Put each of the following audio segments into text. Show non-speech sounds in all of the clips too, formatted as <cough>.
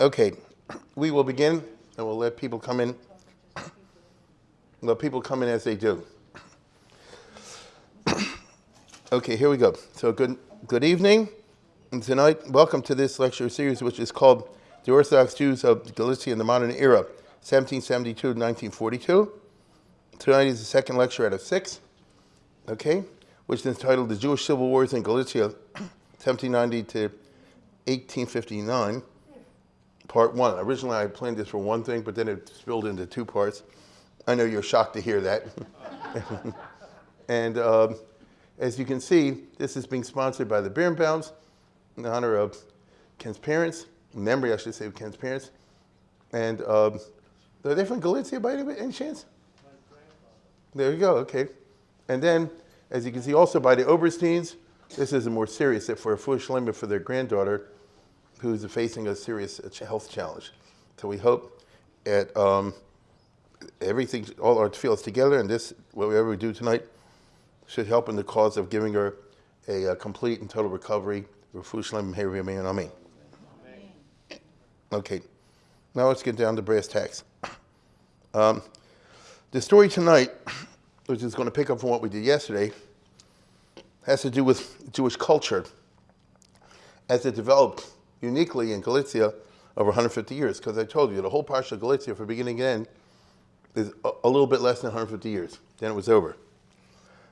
Okay, we will begin and we'll let people come in. Let people come in as they do. Okay, here we go. So good, good evening. And tonight, welcome to this lecture series, which is called The Orthodox Jews of Galicia in the Modern Era, 1772 to 1942. Tonight is the second lecture out of six, okay, which is entitled The Jewish Civil Wars in Galicia, <clears throat> 1790 to 1859, part one. Originally, I planned this for one thing, but then it spilled into two parts. I know you're shocked to hear that. <laughs> and um, as you can see, this is being sponsored by the Birnbaums in honor of Ken's parents, memory, I should say, of Ken's parents. And um, are they from Galicia by any, any chance? There you go, okay. And then, as you can see, also by the Obersteins, this is a more serious, for a foolish limit for their granddaughter, who's facing a serious health challenge. So we hope that um, everything, all our fields together, and this, whatever we do tonight, should help in the cause of giving her a, a complete and total recovery. Okay, now let's get down to brass tacks. <clears throat> Um, the story tonight, which is going to pick up from what we did yesterday, has to do with Jewish culture as it developed uniquely in Galicia over 150 years. Because I told you, the whole Parsha of Galicia, from beginning to end, is a, a little bit less than 150 years. Then it was over.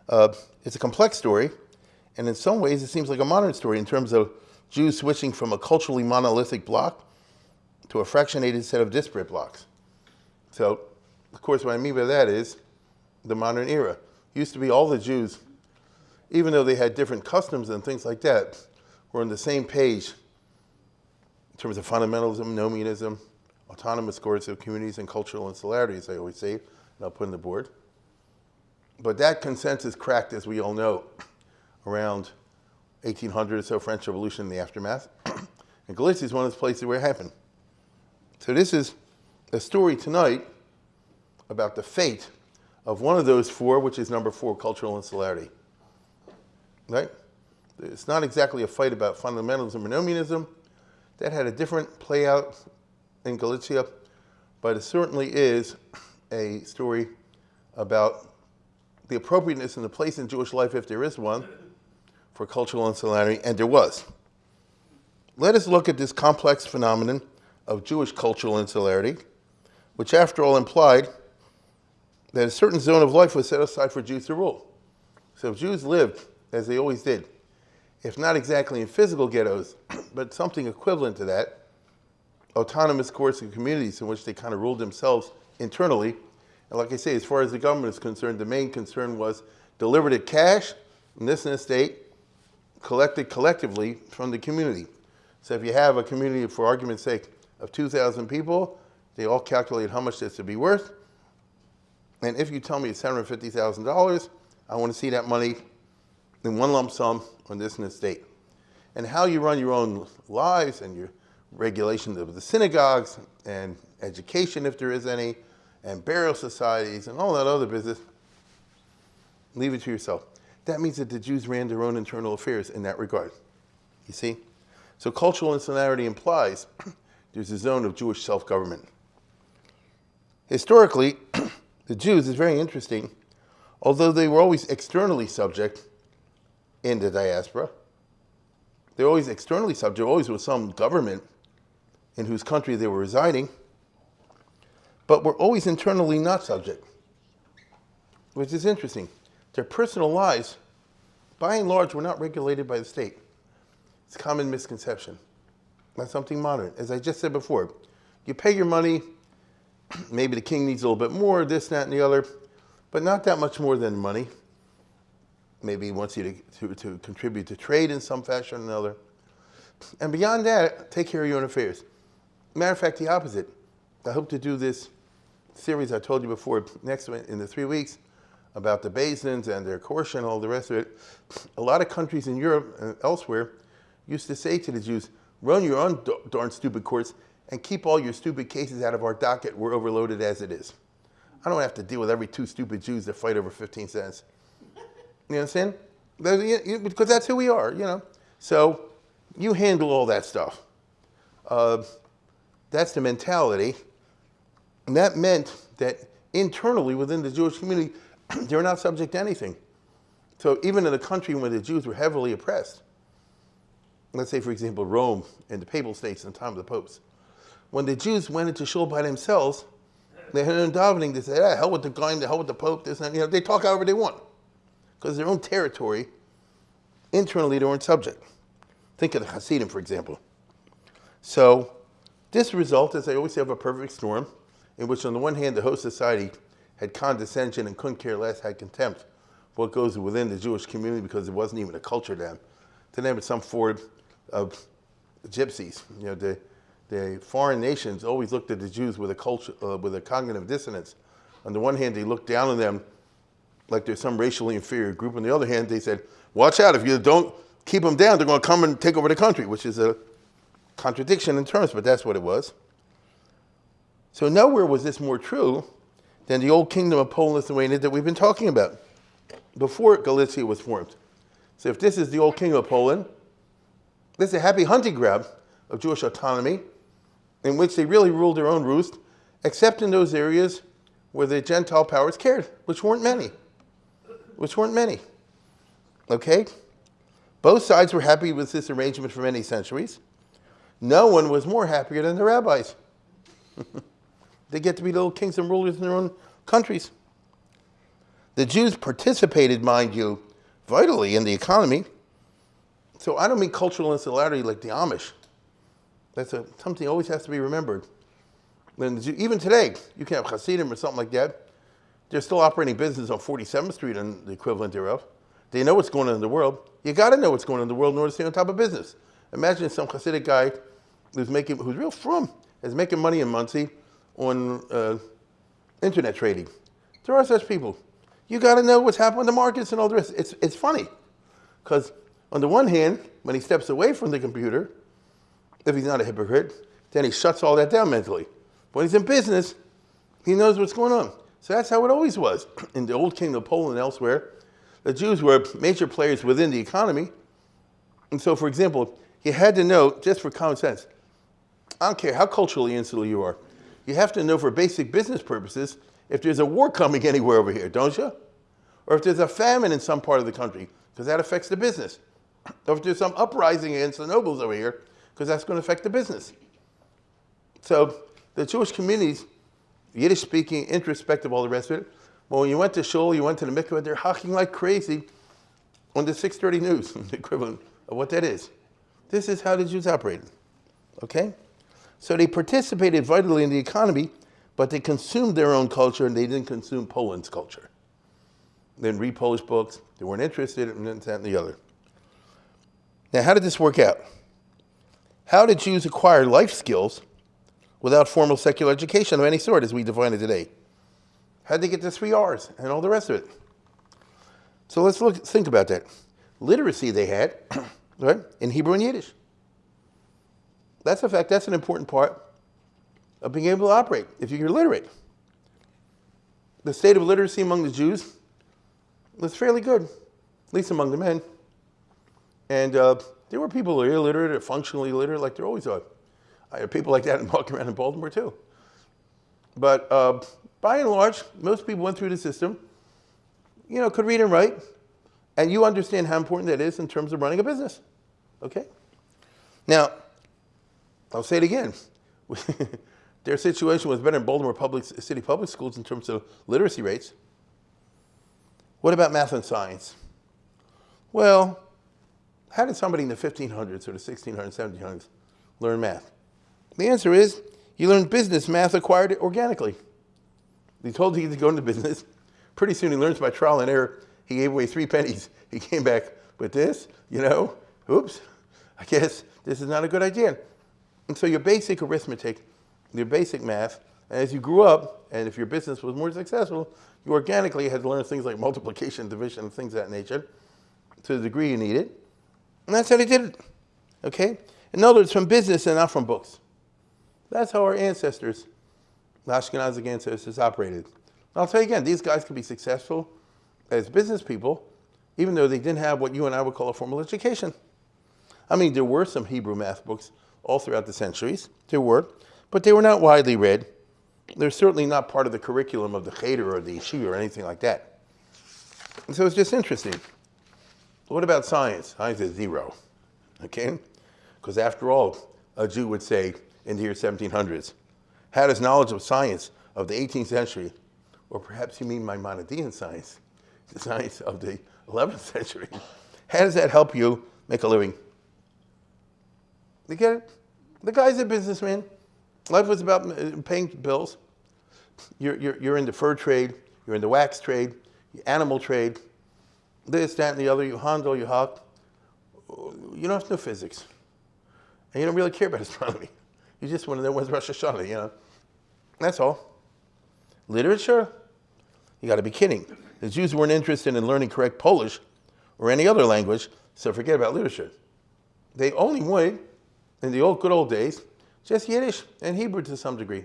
Uh, it's a complex story, and in some ways it seems like a modern story in terms of Jews switching from a culturally monolithic block to a fractionated set of disparate blocks. So, of course, what I mean by that is the modern era. It used to be all the Jews, even though they had different customs and things like that, were on the same page terms of fundamentalism, nomianism, autonomous coercive communities, and cultural insularities, I always say, and I'll put in the board. But that consensus cracked, as we all know, <clears throat> around 1800 or so, French Revolution in the aftermath. <clears throat> and Galicia is one of those places where it happened. So this is a story tonight about the fate of one of those four, which is number four, cultural insularity. Right? It's not exactly a fight about fundamentalism or nomianism. That had a different play out in Galicia, but it certainly is a story about the appropriateness and the place in Jewish life, if there is one, for cultural insularity, and there was. Let us look at this complex phenomenon of Jewish cultural insularity, which after all implied that a certain zone of life was set aside for Jews to rule. So if Jews lived, as they always did, if not exactly in physical ghettos, <clears throat> but something equivalent to that, autonomous coercive communities in which they kind of ruled themselves internally, and like I say, as far as the government is concerned, the main concern was delivered it cash, in this estate, collected collectively from the community. So if you have a community, for argument's sake, of 2,000 people, they all calculate how much this would be worth. And if you tell me it's $750,000, I want to see that money in one lump sum on this estate. And how you run your own lives and your regulations of the synagogues and education, if there is any, and burial societies and all that other business, leave it to yourself. That means that the Jews ran their own internal affairs in that regard. You see? So cultural insularity implies <clears throat> there's a zone of Jewish self-government. Historically, <clears throat> the Jews is very interesting, although they were always externally subject in the diaspora, they're always externally subject, always with some government in whose country they were residing, but were always internally not subject, which is interesting. Their personal lives, by and large, were not regulated by the state. It's a common misconception. Not something modern. As I just said before, you pay your money, <clears throat> maybe the king needs a little bit more, this, that, and the other, but not that much more than money. Maybe wants you to, to, to contribute to trade in some fashion or another. And beyond that, take care of your own affairs. Matter of fact, the opposite. I hope to do this series I told you before, next in the three weeks, about the basins and their coercion and all the rest of it, a lot of countries in Europe and elsewhere used to say to the Jews, run your own darn stupid courts and keep all your stupid cases out of our docket. We're overloaded as it is. I don't have to deal with every two stupid Jews that fight over 15 cents. You understand? Because that's who we are, you know. So you handle all that stuff. Uh, That's the mentality. And that meant that internally within the Jewish community, <clears throat> they were not subject to anything. So even in a country where the Jews were heavily oppressed, let's say, for example, Rome and the Papal States in the time of the popes, when the Jews went into shul by themselves, they had an davening. They said, ah, hell with the guy, the hell with the Pope, this and that. You know, they talk however they want. Because their own territory, internally, they weren't subject. Think of the Hasidim, for example. So this result is they always have a perfect storm in which on the one hand the host society had condescension and couldn't care less, had contempt for what goes within the Jewish community because it wasn't even a culture then. To them it's some form of gypsies. You know, the, the foreign nations always looked at the Jews with a culture, uh, with a cognitive dissonance. On the one hand, they looked down on them like they're some racially inferior group. On the other hand, they said, watch out, if you don't keep them down, they're going to come and take over the country, which is a contradiction in terms, but that's what it was. So nowhere was this more true than the old kingdom of Poland Lithuania that we've been talking about before Galicia was formed. So if this is the old kingdom of Poland, this is a happy hunting ground of Jewish autonomy in which they really ruled their own roost, except in those areas where the Gentile powers cared, which weren't many. Which weren't many. Okay? Both sides were happy with this arrangement for many centuries. No one was more happier than the rabbis. <laughs> they get to be little kings and rulers in their own countries. The Jews participated, mind you, vitally in the economy. So I don't mean cultural insularity like the Amish. That's a, something always has to be remembered. Even today, you can have Hasidim or something like that. They're still operating business on 47th Street and the equivalent thereof. They know what's going on in the world. You got to know what's going on in the world in order to stay on top of business. Imagine some Hasidic guy who's making, who's real from, is making money in Monsey on uh, internet trading. There are such people. You got to know what's happening in the markets and all the rest. It's, it's funny because on the one hand, when he steps away from the computer, if he's not a hypocrite, then he shuts all that down mentally. When he's in business, he knows what's going on. So that's how it always was. <clears throat> In the old kingdom of Poland and elsewhere, the Jews were major players within the economy. And so, for example, you had to know, just for common sense, I don't care how culturally insular you are, you have to know for basic business purposes if there's a war coming <laughs> anywhere over here, don't you? Or if there's a famine in some part of the country, because that affects the business. <clears throat> Or if there's some uprising against the nobles over here, because that's going to affect the business. So the Jewish communities, Yiddish speaking, introspective, all the rest of it, well, when you went to shul, you went to the mikveh, they're hawking like crazy on the 630 news, <laughs> the equivalent of what that is. This is how the Jews operated, okay? So they participated vitally in the economy, but they consumed their own culture and they didn't consume Poland's culture. They didn't read Polish books, they weren't interested in that and the other. Now, how did this work out? How did Jews acquire life skills without formal secular education of any sort as we define it today? How did they get the three R's and all the rest of it? So let's look, think about that. Literacy they had, <clears throat> right, in Hebrew and Yiddish. That's a fact, that's an important part of being able to operate, if you're literate. The state of literacy among the Jews was fairly good, at least among the men. And uh, there were people who were illiterate or functionally illiterate, like there always are. I have people like that <laughs> walking around in Baltimore too. But uh, by and large, most people went through the system, you know, could read and write, and you understand how important that is in terms of running a business. Okay? Now, I'll say it again. <laughs> Their situation was better in Baltimore public, City public schools in terms of literacy rates. What about math and science? Well, how did somebody in the 1500s or the 1600s, 1700s learn math? The answer is he learned business math acquired it organically. He told you to go into business. Pretty soon he learns by trial and error. He gave away three pennies. He came back with this, you know, oops, I guess this is not a good idea. And so your basic arithmetic, your basic math, and as you grew up, and if your business was more successful, you organically had to learn things like multiplication, division, things of that nature to the degree you needed. And that's how they did it. Okay? In other words, from business and not from books. That's how our ancestors, the Ashkenazic ancestors, operated. I'll tell you again, these guys could be successful as business people, even though they didn't have what you and I would call a formal education. I mean, there were some Hebrew math books all throughout the centuries. There were. but they were not widely read. They're certainly not part of the curriculum of the cheder or the yeshiva or anything like that. And so it's just interesting. What about science? Science is zero, okay? Because after all, a Jew would say in the year 1700s, how does knowledge of science of the 18th century, or perhaps you mean Maimonidean science, the science of the 11th century, how does that help you make a living? You get it? The guy's a businessman. Life was about uh, paying bills. You're, you're, you're in the fur trade, you're in the wax trade, animal trade, this, that, and the other, you handle, you hawk. You don't have to know physics. And you don't really care about <laughs> astronomy. You just want to know when's Rosh Hashanah, you know. That's all. Literature? You got to be kidding. The Jews weren't interested in learning correct Polish or any other language, so forget about literature. They only wanted, in the old good old days, just Yiddish and Hebrew to some degree.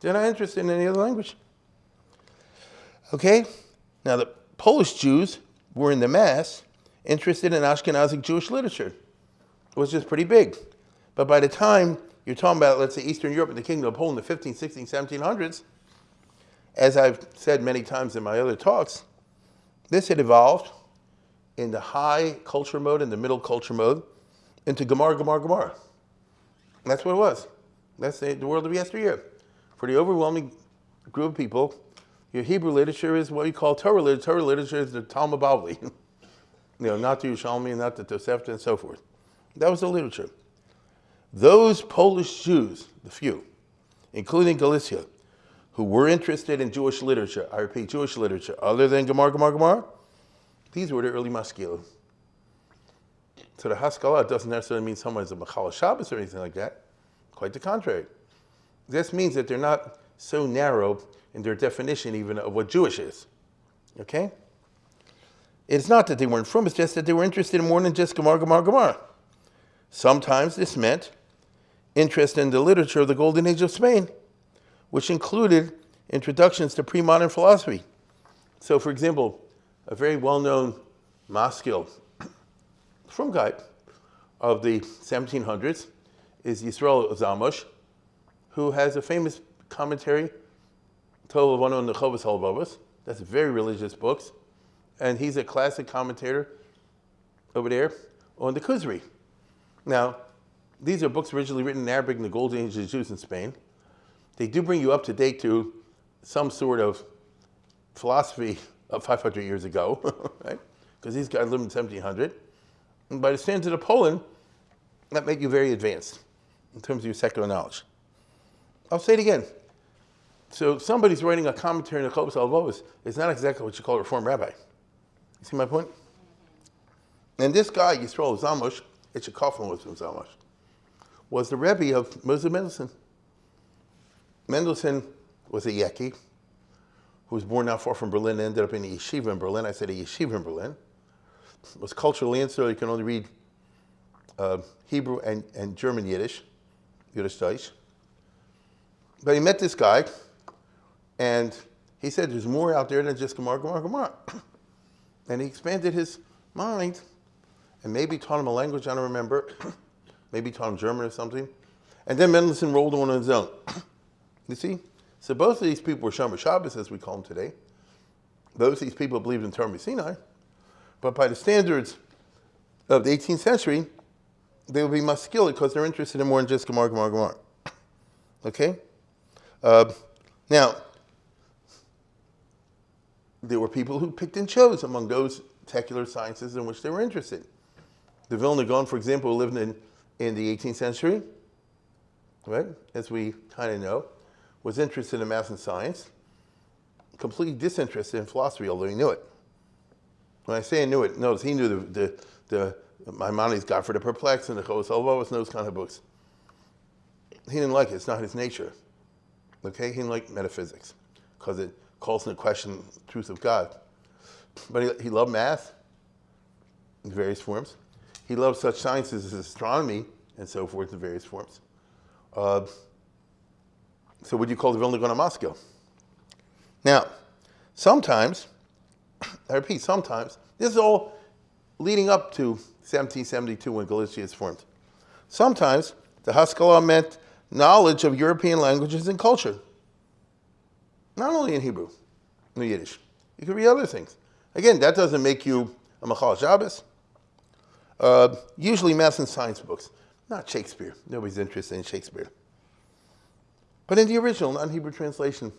They're not interested in any other language. Okay? Now, the Polish Jews were in the mass interested in Ashkenazic Jewish literature. It was just pretty big. But by the time you're talking about, let's say, Eastern Europe and the Kingdom of Poland, in the 15, 16, 1700s, as I've said many times in my other talks, this had evolved in the high culture mode and the middle culture mode into Gemara, Gemara, Gemara. That's what it was. That's the, the world of yesteryear. For the overwhelming group of people, your Hebrew literature is what you call Torah literature. Torah literature is the Talmud Bavli. <laughs> you know, not the Yerushalmi, not the Tosefta, and so forth. That was the literature. Those Polish Jews, the few, including Galicia, who were interested in Jewish literature, I repeat, Jewish literature, other than Gemara, Gemara, Gemara, these were the early maskilim. So the Haskalah doesn't necessarily mean someone is a Machal Shabbos or anything like that. Quite the contrary. This means that they're not so narrow in their definition even of what Jewish is. Okay? It's not that they weren't from, it's just that they were interested in more than just Gemara, Gemara, Gemara. Sometimes this meant interest in the literature of the Golden Age of Spain, which included introductions to pre-modern philosophy. So, for example, a very well-known maskil <clears throat> from guy of the 1700s is Yisrael Zamosh, who has a famous commentary, Tolavano and Nechovas Halvavas. That's very religious books. And he's a classic commentator over there on the Kuzari. Now, these are books originally written in Arabic in the Golden Age of Jews in Spain. They do bring you up to date to some sort of philosophy of 500 years ago, <laughs> right? Because these guys lived in 1700. And by the standards of Poland, that made you very advanced in terms of your secular knowledge. I'll say it again. So somebody's writing a commentary on the Chovos Halevavos is not exactly what you call a Reform rabbi. You see my point? And this guy, Yisrael Zamosh, it's a coffin with Zamosh, was the Rebbe of Moses Mendelssohn. Mendelssohn was a Yeki who was born not far from Berlin, and ended up in a yeshiva in Berlin. I said a yeshiva in Berlin. Was culturally insular. You can only read uh, Hebrew and, and German Yiddish, Yiddish Deutsch. But he met this guy, and he said, there's more out there than just Gemara, Gemara, Gemara. <clears throat> and he expanded his mind, and maybe taught him a language, I don't remember. <clears throat> maybe taught him German or something. And then Mendelssohn rolled on his own. <clears throat> you see? So both of these people were Shomer Shabbos, as we call them today. Both of these people believed in Torah Sinai. But by the standards of the 18th century, they would be maskil because they're interested in more than just Gemara, Gemara, Gemara. <clears throat> Okay? Uh, now, there were people who picked and chose among those secular sciences in which they were interested. The Vilna Gaon, for example, lived in, in the 18th century, right, as we kind of know, was interested in math and science, completely disinterested in philosophy, although he knew it. When I say he knew it, notice he knew the, the, the Maimonides, Guide for the Perplexed, and the Chovos Halevavos, those kind of books. He didn't like it. It's not his nature. Okay? He didn't like metaphysics because it calls into question the truth of God. But he, he loved math in various forms. He loved such sciences as astronomy and so forth in various forms. Uh, so what do you call the Vilna Gaon Moscow? Now, sometimes, <coughs> I repeat, sometimes, this is all leading up to 1772 when Galicia is formed. Sometimes the Haskalah meant knowledge of European languages and culture. Not only in Hebrew, in Yiddish. You could read other things. Again, that doesn't make you a Machal Shabbos. Uh, usually math and science books, not Shakespeare. Nobody's interested in Shakespeare. But in the original, non-Hebrew translation,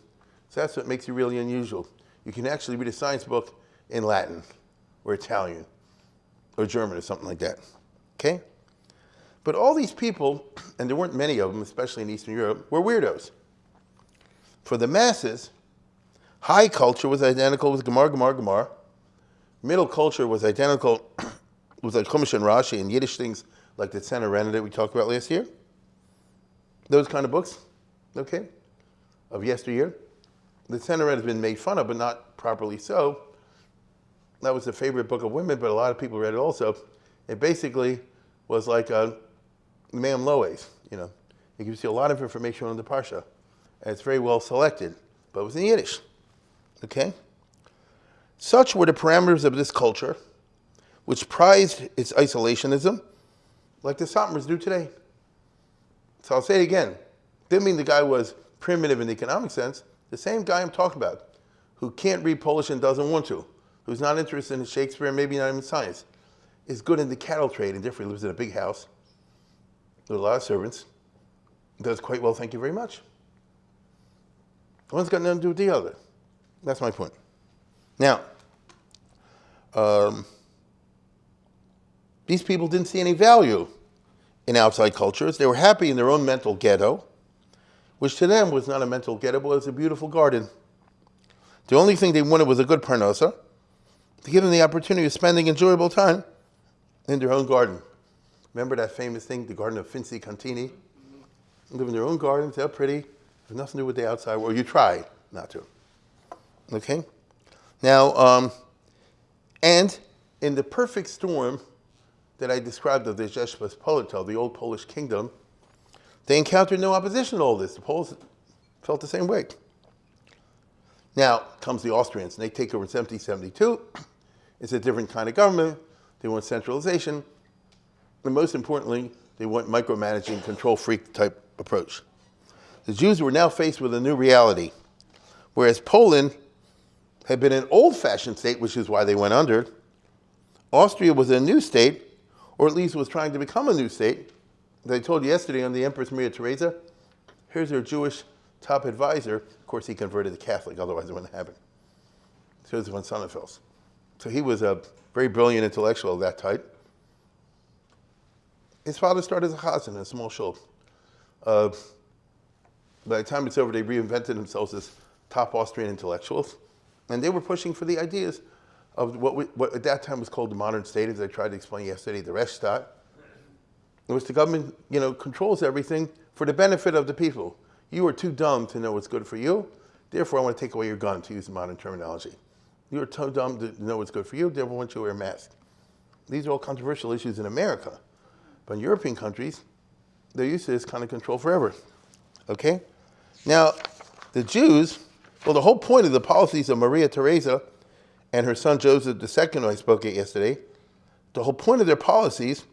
so that's what makes you really unusual. You can actually read a science book in Latin or Italian or German or something like that. Okay? But all these people, <clears throat> and there weren't many of them, especially in Eastern Europe, were weirdos. For the masses, high culture was identical with Gemar, Gemar, Gemar. Middle culture was identical <clears throat> with like Chumash and Rashi and Yiddish things like the Tzena that we talked about last year. Those kind of books, okay, of yesteryear. The Tzena has been made fun of, but not properly so. That was a favorite book of women, but a lot of people read it also. It basically was like a Me'am Lo'ez, you know. It gives you a lot of information on the Parsha. And it's very well selected, but it was in Yiddish, okay? Such were the parameters of this culture, which prized its isolationism, like the Satmars do today. So I'll say it again. Didn't mean the guy was primitive in the economic sense. The same guy I'm talking about, who can't read Polish and doesn't want to, who's not interested in Shakespeare, maybe not even science, is good in the cattle trade and differently lives in a big house with a lot of servants, does quite well, thank you very much. One's got nothing to do with the other. That's my point. Now, um, these people didn't see any value in outside cultures. They were happy in their own mental ghetto, which to them was not a mental ghetto, but it was a beautiful garden. The only thing they wanted was a good parnosa, to give them the opportunity of spending enjoyable time in their own garden. Remember that famous thing, the garden of Finzi Contini? Live in their own gardens, they're pretty, have nothing to do with the outside world. You try not to. Okay? Now, um, and in the perfect storm that I described of the Rzeczpospolita, the old Polish kingdom, they encountered no opposition to all this. The Poles felt the same way. Now comes the Austrians, and they take over in 1772. <clears throat> It's a different kind of government. They want centralization. And most importantly, they want micromanaging, control freak type approach. The Jews were now faced with a new reality. Whereas Poland had been an old fashioned state, which is why they went under, Austria was a new state, or at least was trying to become a new state. As I told you yesterday on the Empress Maria Theresa, here's her Jewish top advisor. Of course, he converted to Catholic, otherwise it wouldn't happen. Joseph von Sonnenfels. So he was a very brilliant intellectual of that type. His father started as a chazan in a small shul. Uh, by the time it's over, they reinvented themselves as top Austrian intellectuals, and they were pushing for the ideas of what, we, what at that time was called the modern state, as I tried to explain yesterday, the Rechtsstaat, in which the government, you know, controls everything for the benefit of the people. You are too dumb to know what's good for you, therefore I want to take away your gun, to use modern terminology. You are too dumb to know what's good for you, therefore I want you to wear a mask. These are all controversial issues in America. But in European countries, they're used to this kind of control forever. Okay? Now, the Jews, well, the whole point of the policies of Maria Theresa and her son Joseph II, I spoke at yesterday, the whole point of their policies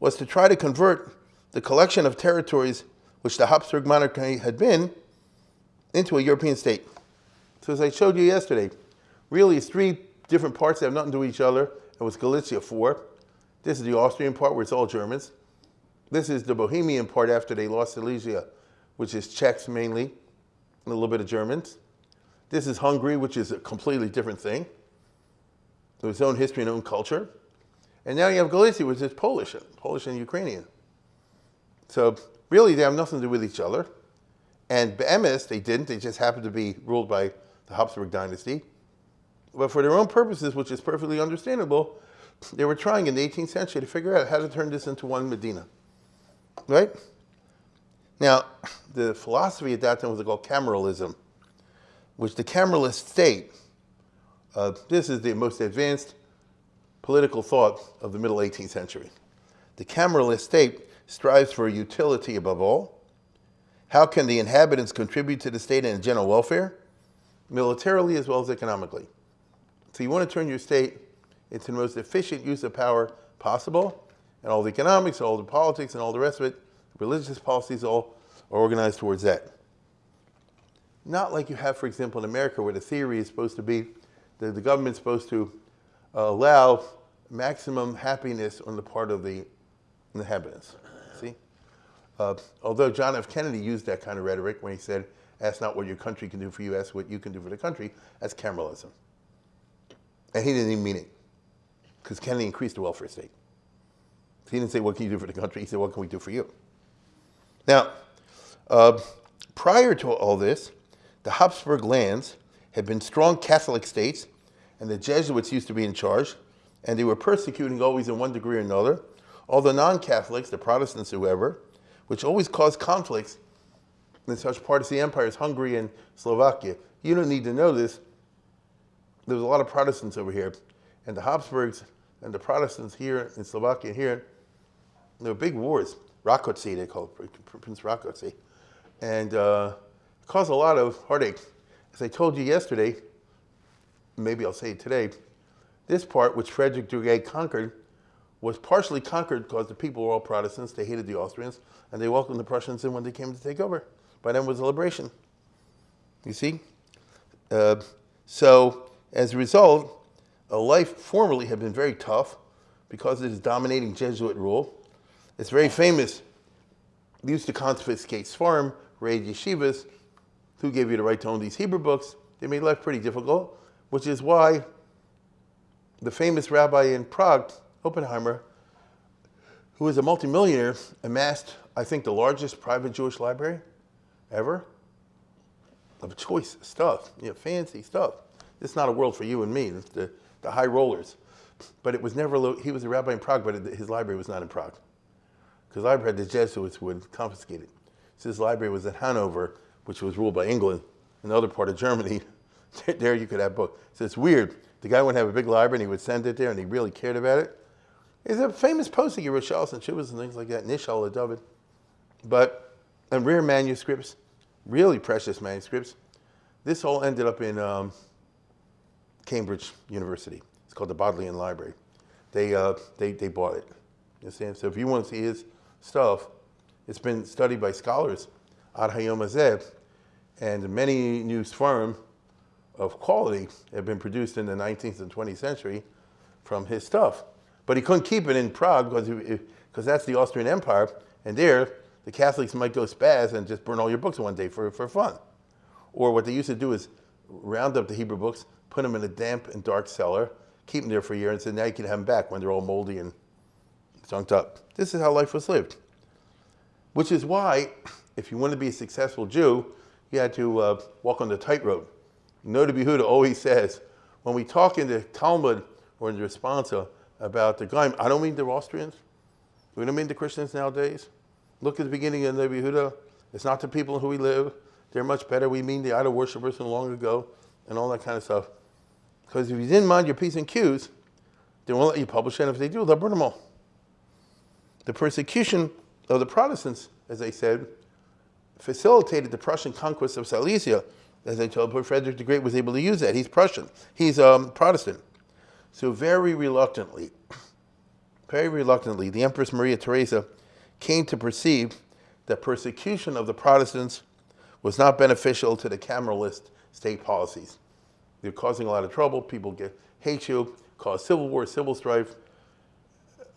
was to try to convert the collection of territories which the Habsburg monarchy had been into a European state. So as I showed you yesterday, really it's three different parts that have nothing to do with each other. It was Galicia four. This is the Austrian part where it's all Germans. This is the Bohemian part after they lost Silesia, which is Czechs mainly, and a little bit of Germans. This is Hungary, which is a completely different thing with its own history and own culture. And now you have Galicia, which is Polish, Polish and Ukrainian. So really, they have nothing to do with each other. And Be'emes, they didn't. They just happened to be ruled by the Habsburg dynasty. But for their own purposes, which is perfectly understandable, they were trying in the 18th century to figure out how to turn this into one Medina. Right? Now, the philosophy at that time was called cameralism, which the cameralist state uh, this is the most advanced political thought of the middle 18th century. The cameralist state strives for utility above all. How can the inhabitants contribute to the state and general welfare? Militarily as well as economically. So you want to turn your state into the most efficient use of power possible, and all the economics, all the politics, and all the rest of it, religious policies, all are organized towards that. Not like you have, for example, in America, where the theory is supposed to be the government's supposed to uh, allow maximum happiness on the part of the inhabitants. See? Uh, although John F. Kennedy used that kind of rhetoric when he said, ask not what your country can do for you, ask what you can do for the country, that's Cameralism. And he didn't even mean it, because Kennedy increased the welfare state. He didn't say, what can you do for the country? He said, what can we do for you? Now, uh, prior to all this, the Habsburg lands had been strong Catholic states, and the Jesuits used to be in charge, and they were persecuting always in one degree or another, all the non-Catholics, the Protestants, whoever, which always caused conflicts in such parts of the empire as Hungary and Slovakia. You don't need to know this. There was a lot of Protestants over here, and the Habsburgs and the Protestants here in Slovakia here, there were big wars. Rákóczi, they called Prince Rákóczi. And uh, caused a lot of heartache. As I told you yesterday, maybe I'll say it today, this part, which Frederick the Great conquered, was partially conquered because the people were all Protestants. They hated the Austrians, and they welcomed the Prussians in when they came to take over. By then was a liberation. You see? Uh, so, as a result, a life formerly had been very tough because of this dominating Jesuit rule. It's very famous. They used to confiscate farm, raid yeshivas. Who gave you the right to own these Hebrew books? They made life pretty difficult, which is why the famous rabbi in Prague, Oppenheimer, who was a multimillionaire, amassed, I think, the largest private Jewish library ever of choice stuff, you know, fancy stuff. It's not a world for you and me, it's the, the high rollers. But it was never, he was a rabbi in Prague, but his library was not in Prague. Because library, the Jesuits would confiscate it. So his library was at Hanover, which was ruled by England, another part of Germany. <laughs> there you could have books. So it's weird. The guy would have a big library and he would send it there and he really cared about it. It's a famous posting he wrote Shalos and Shuvas and things like that, Nishal David. But, and rare manuscripts, really precious manuscripts. This all ended up in um, Cambridge University. It's called the Bodleian Library. They, uh, they, they bought it. You understand? So if you want to see his stuff, it's been studied by scholars ad hayom hazeh, and many new seforim of quality have been produced in the 19th and 20th century from his stuff. But he couldn't keep it in Prague because that's the Austrian Empire, and there the Catholics might go spaz and just burn all your books one day for, for fun. Or what they used to do is round up the Hebrew books, put them in a damp and dark cellar, keep them there for a year, and say, now you can have them back when they're all moldy and junked up. This is how life was lived. Which is why, if you want to be a successful Jew, you had to uh, walk on the tightrope. Noda B'Yehuda always says, when we talk in the Talmud or in the responsa about the Goyim, I don't mean the Austrians. We don't mean the Christians nowadays. Look at the beginning of Noda B'Yehuda. It's not the people who we live. They're much better. We mean the idol worshippers from long ago and all that kind of stuff. Because if you didn't mind your P's and Q's, they won't let you publish it. If they do, they'll burn them all. The persecution of the Protestants, as I said, facilitated the Prussian conquest of Silesia as I told Pope Frederick the Great was able to use that. He's Prussian. He's um, Protestant. So very reluctantly, <clears throat> very reluctantly, the Empress Maria Theresa came to perceive that persecution of the Protestants was not beneficial to the Cameralist state policies. They're causing a lot of trouble. People get hate you, cause civil war, civil strife,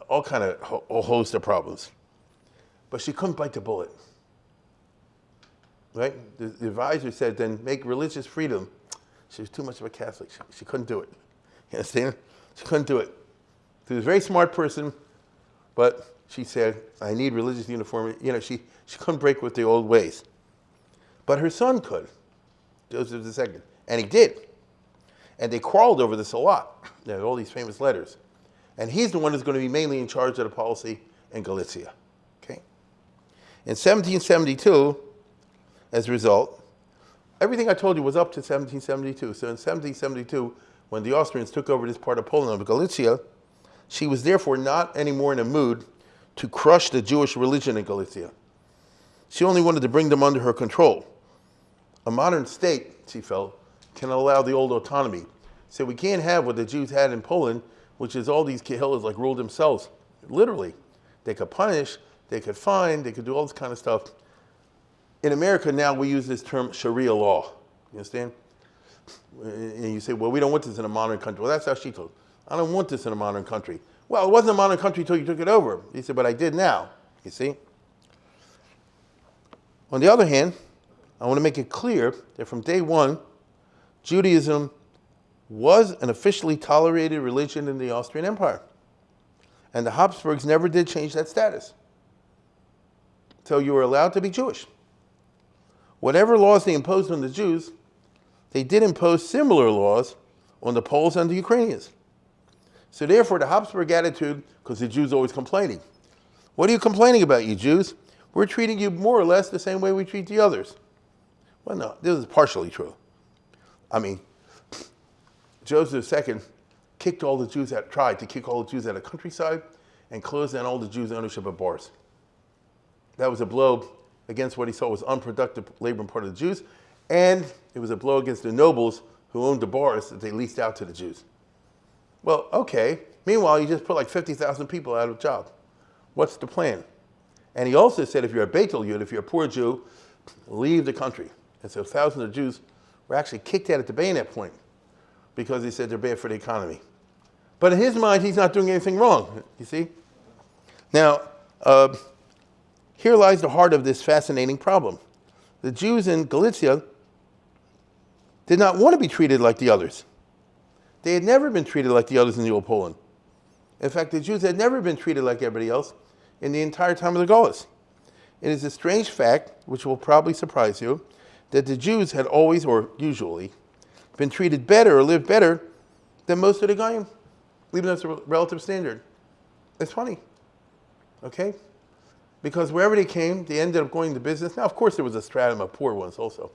all kind of a host of problems. But she couldn't bite the bullet right? The, the, advisor said, then make religious freedom. She was too much of a Catholic. She, she couldn't do it. You understand? She couldn't do it. She was a very smart person, but she said, I need religious uniformity. You know, she, she couldn't break with the old ways. But her son could, Joseph II, and he did. And they quarreled over this a lot. There are all these famous letters. And he's the one who's going to be mainly in charge of the policy in Galicia. Okay? In 1772, as a result, everything I told you was up to 1772. So in 1772, when the Austrians took over this part of Poland, of Galicia, she was therefore not anymore in a mood to crush the Jewish religion in Galicia. She only wanted to bring them under her control. A modern state, she felt, can allow the old autonomy. So we can't have what the Jews had in Poland, which is all these Kehillas like ruled themselves. Literally. They could punish, they could fine, they could do all this kind of stuff in America now we use this term Sharia law. You understand? And you say, well, we don't want this in a modern country. Well, that's how she told. I don't want this in a modern country. Well, it wasn't a modern country until you took it over. He said, but I did now. You see? On the other hand, I want to make it clear that from day one, Judaism was an officially tolerated religion in the Austrian Empire. And the Habsburgs never did change that status. So you were allowed to be Jewish. Whatever laws they imposed on the Jews, they did impose similar laws on the Poles and the Ukrainians. So therefore, the Habsburg attitude, because the Jews always complaining. What are you complaining about, you Jews? We're treating you more or less the same way we treat the others. Well, no, this is partially true. I mean, Joseph II kicked all the Jews out, tried to kick all the Jews out of the countryside and closed down all the Jews' ownership of bars. That was a blow against what he saw was unproductive labor on part of the Jews, and it was a blow against the nobles who owned the bars that they leased out to the Jews. Well, okay. Meanwhile, you just put like 50,000 people out of job. What's the plan? And he also said if you're a Beitel Yud, if you're a poor Jew, leave the country. And so thousands of Jews were actually kicked out at the bayonet point because he said they're bad for the economy. But in his mind, he's not doing anything wrong, you see? Now, uh, here lies the heart of this fascinating problem. The Jews in Galicia did not want to be treated like the others. They had never been treated like the others in the old Poland. In fact, the Jews had never been treated like everybody else in the entire time of the Galus. It is a strange fact, which will probably surprise you, that the Jews had always, or usually, been treated better or lived better than most of the Goyim, even as a relative standard. It's funny, okay? Because wherever they came, they ended up going to business. Now, of course, there was a stratum of poor ones also.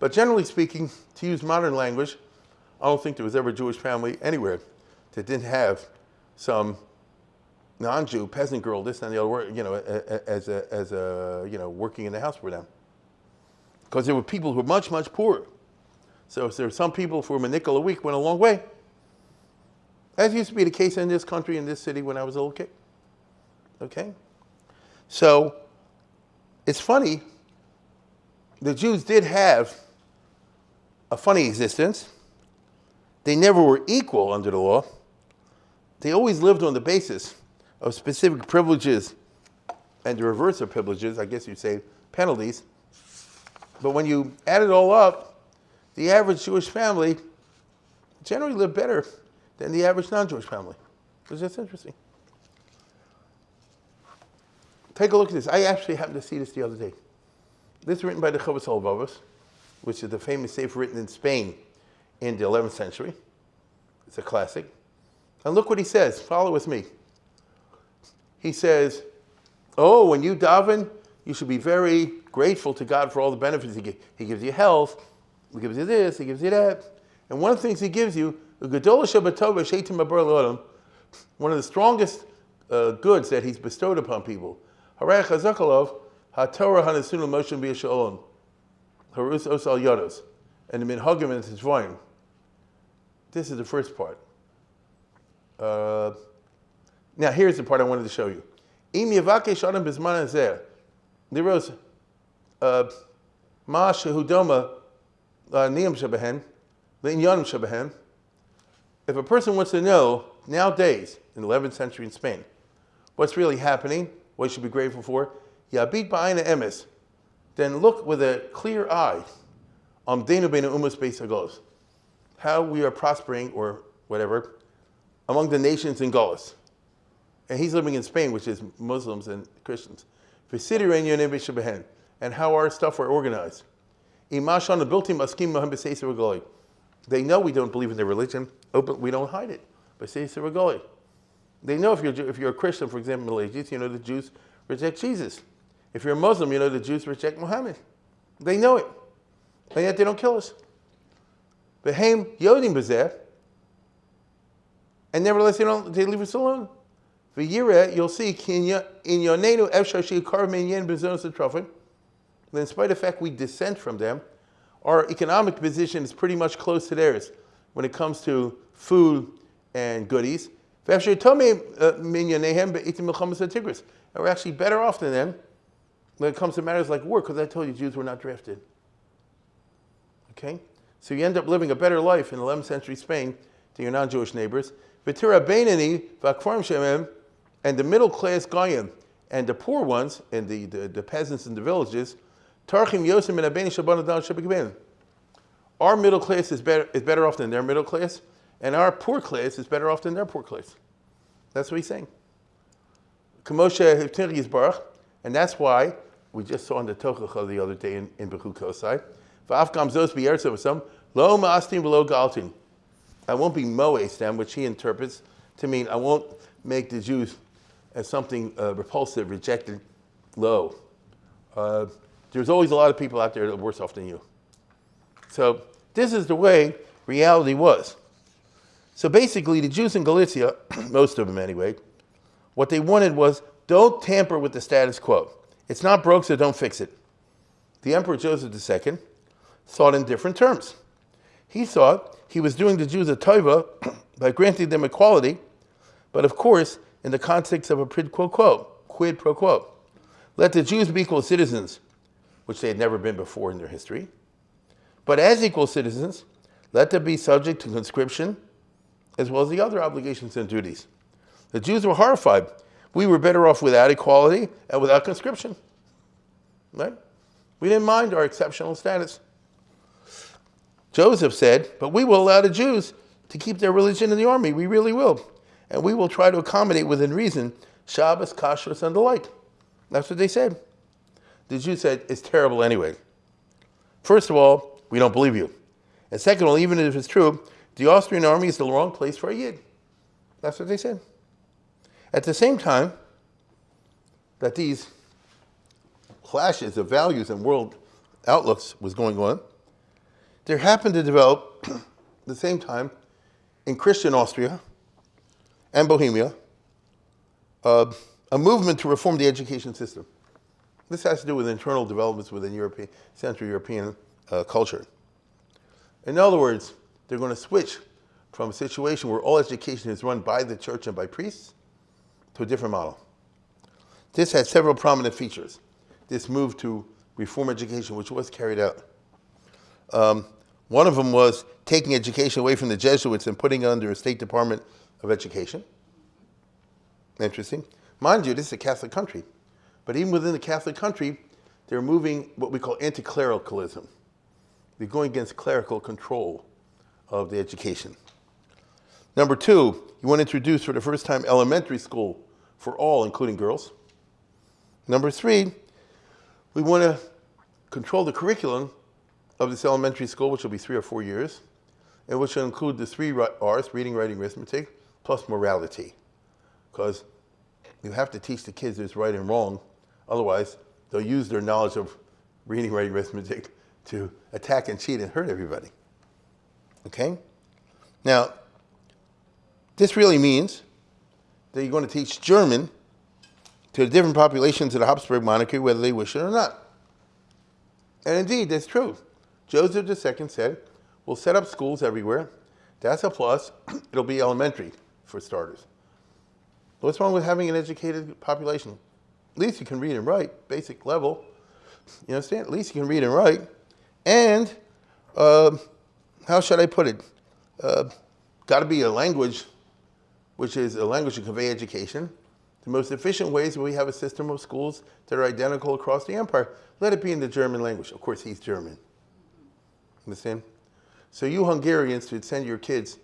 But generally speaking, to use modern language, I don't think there was ever a Jewish family anywhere that didn't have some non-Jew peasant girl, this and the other, you know, as a, as a, you know, working in the house for them. Because there were people who were much, much poorer. So there were some people for whom a nickel a week went a long way. As used to be the case in this country, in this city when I was a little kid. Okay? So it's funny, the Jews did have a funny existence. They never were equal under the law. They always lived on the basis of specific privileges and the reverse of privileges, I guess you'd say penalties. But when you add it all up, the average Jewish family generally lived better than the average non-Jewish family. It's just interesting. Take a look at this. I actually happened to see this the other day. This is written by the Chovos HaLevavos which is the famous sefer written in Spain in the 11th century. It's a classic. And look what he says. Follow with me. He says, Oh, when you daven, you should be very grateful to God for all the benefits He gives. He gives you health, He gives you this, He gives you that. And one of the things He gives you, one of the strongest uh, goods that He's bestowed upon people. And. This is the first part. Uh, now, here's the part I wanted to show you. Uh, uh. If a person wants to know nowadays, in the 11th century in Spain, what's really happening, what you should be grateful for, Yabit Ba'ina Emes, then look with a clear eye on Denu Benu Umas Beis how we are prospering or whatever among the nations in Galus. And he's living in Spain, which is Muslims and Christians. And how our stuff are organized. They know we don't believe in their religion, but we don't hide it. They know if you're, if you're a Christian, for example, Middle Ages, you know the Jews reject Jesus. If you're a Muslim, you know the Jews reject Muhammad. They know it. And yet they don't kill us. Behem yodim bezeh. And nevertheless, they don't they leave us alone. For you'll see in your nenu efshar shikar minyan bezonos atrofim. In spite of the fact we dissent from them, our economic position is pretty much close to theirs when it comes to food and goodies. Uh, and we're actually better off than them when it comes to matters like war, because I told you Jews were not drafted. Okay? So you end up living a better life in 11th century Spain than your non-Jewish neighbors. And the middle class Goyim, and the poor ones, and the, the, the peasants in the villages, Our middle class is better, is better off than their middle class, and our poor class is better off than their poor class. That's what he's saying. And that's why we just saw in the Tochacha the other day in, in zos b'yertzavasam, lo ma'astim v'lo galtin. I won't be moes them, which he interprets to mean I won't make the Jews as something uh, repulsive, rejected, low. Uh, there's always a lot of people out there that are worse off than you. So this is the way reality was. So basically, the Jews in Galicia, <clears throat> most of them anyway, what they wanted was don't tamper with the status quo. It's not broke, so don't fix it. The Emperor Joseph II thought in different terms. He thought he was doing the Jews a tova <clears throat> by granting them equality, but of course, in the context of a quid pro quo, quid pro quo. Let the Jews be equal citizens, which they had never been before in their history. But as equal citizens, let them be subject to conscription as well as the other obligations and duties. The Jews were horrified. We were better off without equality and without conscription. Right? We didn't mind our exceptional status. Joseph said, But we will allow the Jews to keep their religion in the army. We really will. And we will try to accommodate within reason Shabbos, Kashrus, and the like. That's what they said. The Jews said, It's terrible anyway. First of all, we don't believe you. And second of all, even if it's true, the Austrian army is the wrong place for a Yid. That's what they said. At the same time, that these clashes of values and world outlooks was going on, there happened to develop, at <clears throat> the same time, in Christian Austria and Bohemia, uh, a movement to reform the education system. This has to do with internal developments within European, Central European uh, culture. In other words, they're going to switch from a situation where all education is run by the church and by priests to a different model. This had several prominent features. This move to reform education, which was carried out. Um, one of them was taking education away from the Jesuits and putting it under a State Department of Education. Interesting. Mind you, this is a Catholic country. But even within the Catholic country, they're moving what we call anti-clericalism. They're going against clerical control of the education. Number two, you want to introduce for the first time elementary school for all, including girls. Number three, we want to control the curriculum of this elementary school, which will be three or four years, and which will include the three R's, reading, writing, arithmetic, plus morality. Because you have to teach the kids there's right and wrong, otherwise they'll use their knowledge of reading, writing, arithmetic to attack and cheat and hurt everybody. Okay? Now, this really means that you're going to teach German to the different populations of the Habsburg monarchy, whether they wish it or not. And indeed, that's true. Joseph II said, we'll set up schools everywhere. That's a plus. <clears throat> It'll be elementary, for starters. What's wrong with having an educated population? At least you can read and write, basic level. You understand? At least you can read and write. And, uh, how should I put it? Uh, Got to be a language, which is a language to convey education. The most efficient ways we have a system of schools that are identical across the empire. Let it be in the German language. Of course, he's German. Understand? So you Hungarians should send your kids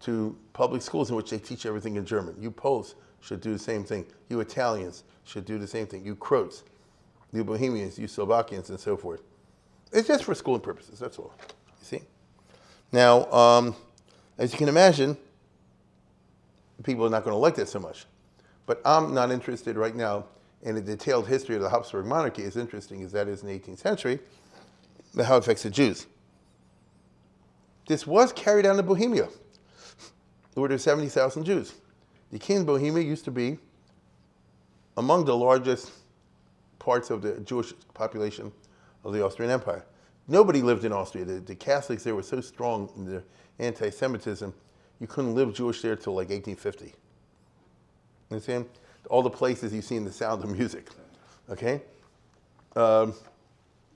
to public schools in which they teach everything in German. You Poles should do the same thing. You Italians should do the same thing. You Croats, you Bohemians, you Slovakians, and so forth. It's just for schooling purposes, that's all. You see? Now, um, as you can imagine, people are not going to like that so much. But I'm not interested right now in a detailed history of the Habsburg monarchy, as interesting as that is in the 18th century, how it affects the Jews. This was carried out in Bohemia. Where there were 70,000 Jews. The king of Bohemia used to be among the largest parts of the Jewish population of the Austrian Empire. Nobody lived in Austria. The, the Catholics there were so strong in their anti-Semitism, you couldn't live Jewish there till like 1850. You Understand? All the places you see in the sound of music. Okay? Um,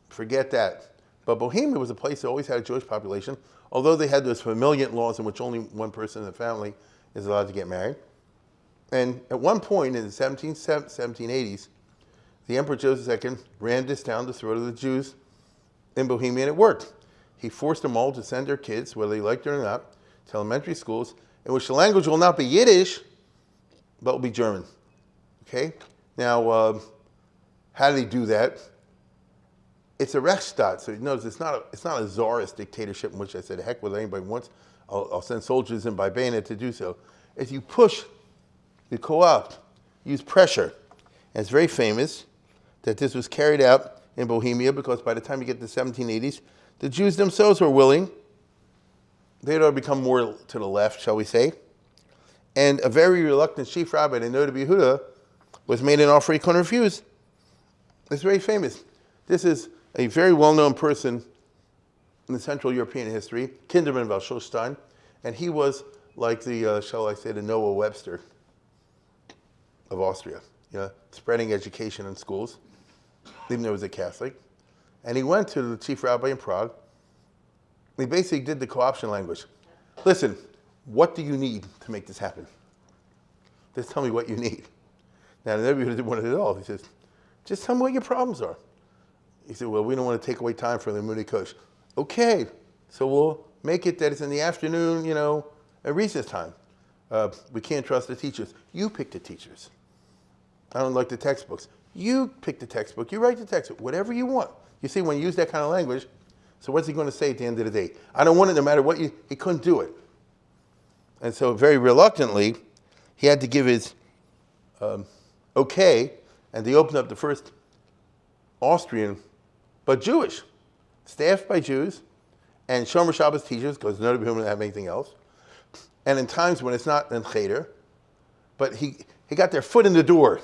forget that. But Bohemia was a place that always had a Jewish population, although they had those familial laws in which only one person in the family is allowed to get married. And at one point in the 17, 1780s, the Emperor Joseph II ran this down the throat of the Jews in Bohemia, it worked. He forced them all to send their kids, whether they liked it or not, to elementary schools in which the language will not be Yiddish, but will be German. Okay? Now, uh, how did he do that? It's a Rechtsstaat, so you notice it's not a, it's not a czarist dictatorship in which I said, heck with anybody wants, I'll, I'll send soldiers in by bayonet to do so. If you push, you co-opt, use pressure. And it's very famous that this was carried out in Bohemia because by the time you get to the 1780s, the Jews themselves were willing. They had become more to the left, shall we say. And a very reluctant chief rabbi, the Noda Yehuda, was made an offer he couldn't refuse. It's very famous. This is a very well-known person in the Central European history, Kindermann von Schulstein, and he was like the, uh, shall I say, the Noah Webster of Austria, you know, spreading education in schools, even though he was a Catholic. And he went to the chief rabbi in Prague. He basically did the co-option language. Listen, what do you need to make this happen? Just tell me what you need. Now, the Rebbe didn't want it at all. He says, just tell me what your problems are. He said, well, we don't want to take away time from the Moody coach. Okay, so we'll make it that it's in the afternoon, you know, at recess time. Uh, we can't trust the teachers. You pick the teachers. I don't like the textbooks. You pick the textbook. You write the textbook. Whatever you want. You see, when you use that kind of language, so what's he going to say at the end of the day? I don't want it no matter what you, he couldn't do it. And so very reluctantly, he had to give his um, okay, and they opened up the first Austrian, but Jewish, staffed by Jews, and Shomer Shabbos teachers, because none of whom have anything else. And in times when it's not in Cheder, but he, he got their foot in the door.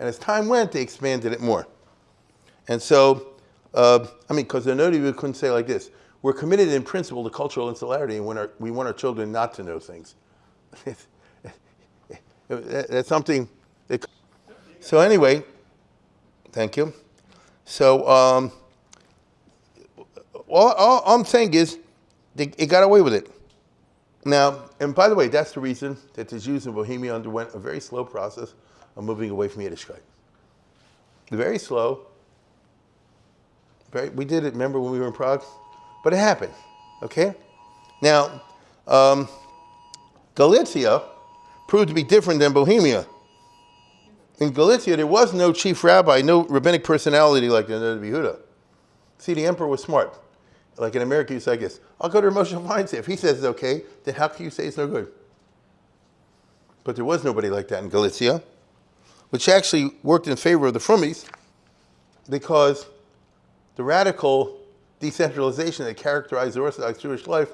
And as time went, they expanded it more. And so, uh, I mean, because the Noda couldn't say like this, we're committed in principle to cultural insularity and our, we want our children not to know things. <laughs> That's something that, so anyway, thank you. So um, all, all, I'm saying is they, they got away with it. Now, and by the way, that's the reason that the Jews in Bohemia underwent a very slow process of moving away from Yiddishkeit. Very slow. Very, we did it, remember when we were in Prague? But it happened, okay? Now, um, Galicia proved to be different than Bohemia. In Galicia, there was no chief rabbi, no rabbinic personality like the Noda Yehuda. See, the emperor was smart. Like in America, you say, I guess, I'll go to Moshe Feinstein. If he says it's okay, then how can you say it's no good? But there was nobody like that in Galicia, which actually worked in favor of the Frummies because the radical decentralization that characterized the Orthodox Jewish life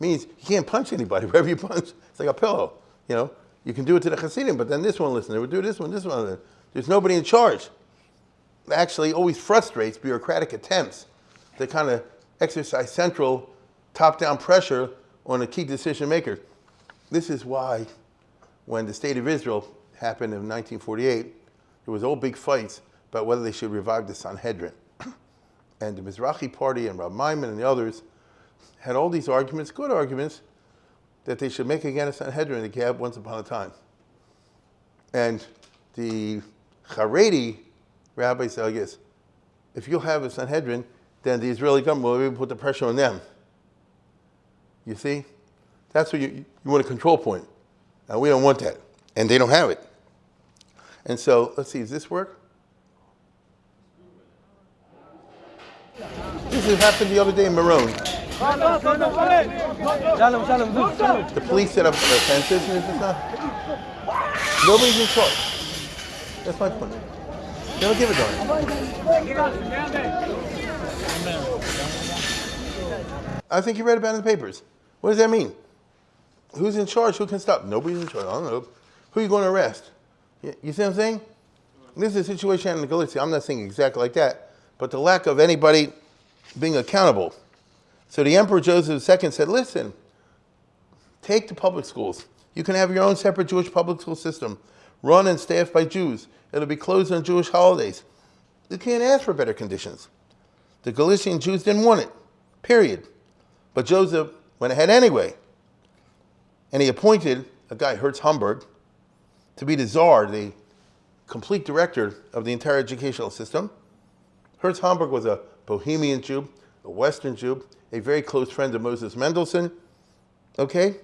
means you can't punch anybody. <laughs> Wherever you punch, it's like a pillow. You know, you can do it to the Hasidim, but then this one listen. They would do this one, this one. There's nobody in charge. It actually always frustrates bureaucratic attempts to kind of exercise central top-down pressure on a key decision maker. This is why when the state of Israel happened in 1948, there was all big fights about whether they should revive the Sanhedrin. <clears throat> and the Mizrahi party and Rav Maimon and the others had all these arguments, good arguments, that they should make again a Sanhedrin that had once upon a time. And the Haredi rabbi said, I guess, if you'll have a Sanhedrin, then the Israeli government will to put the pressure on them. You see? That's what you, you want a control point. And we don't want that. And they don't have it. And so, let's see, does this work? This happened the other day in Meron. The police set up fences and this stuff. Nobody's in charge. That's my point. They don't give a darn. I think you read about it in the papers. What does that mean? Who's in charge? Who can stop? Nobody's in charge. I don't know. Who are you going to arrest? You, see what I'm saying? This is a situation in Galicia. I'm not saying exactly like that, but the lack of anybody being accountable. So the Emperor Joseph II said, listen, take the public schools. You can have your own separate Jewish public school system, run and staffed by Jews. It'll be closed on Jewish holidays. You can't ask for better conditions. The Galician Jews didn't want it, period. But Joseph went ahead anyway. And he appointed a guy, Herz Homberg, to be the czar, the complete director of the entire educational system. Herz Homberg was a Bohemian Jew, a Western Jew, a very close friend of Moses Mendelssohn, okay?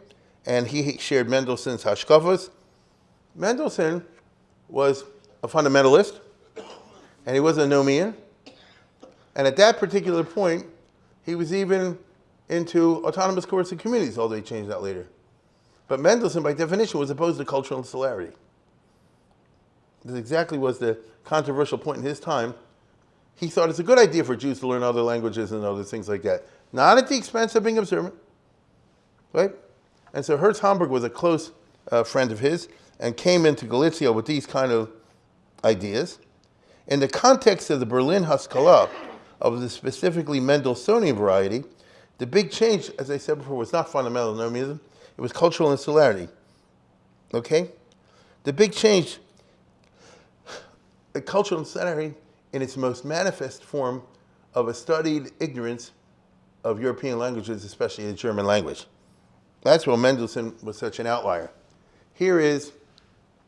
And he shared Mendelssohn's Hashkafas. Mendelssohn was a fundamentalist, and he was a Nomian. And at that particular point, he was even into autonomous coercive communities, although he changed that later. But Mendelssohn, by definition, was opposed to cultural insularity. This exactly was the controversial point in his time. He thought it's a good idea for Jews to learn other languages and other things like that, not at the expense of being observant, right? And so Herz Homberg was a close uh, friend of his and came into Galicia with these kind of ideas. In the context of the Berlin Haskalah, of the specifically Mendelssohnian variety, the big change, as I said before, was not fundamental Nomianism, it was cultural insularity. Okay? The big change, the cultural insularity in its most manifest form of a studied ignorance of European languages, especially the German language. That's why Mendelssohn was such an outlier. Here is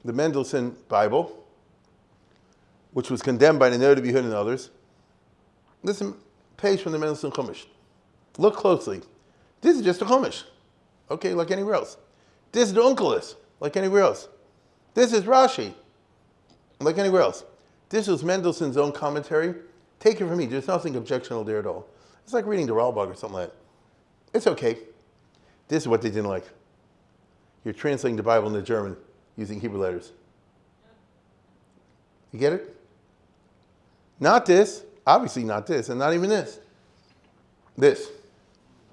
the Mendelssohn Bible, which was condemned by the B'Yehuda and others. Listen, page from the Mendelssohn Chumash. Look closely. This is just a Chumash, okay, like anywhere else. This is the Onkelos, like anywhere else. This is Rashi, like anywhere else. This is Mendelssohn's own commentary. Take it from me, there's nothing objectionable there at all. It's like reading the Ralbag or something like that. It's okay. This is what they didn't like. You're translating the Bible into German using Hebrew letters. You get it? Not this, obviously not this, and not even this. This.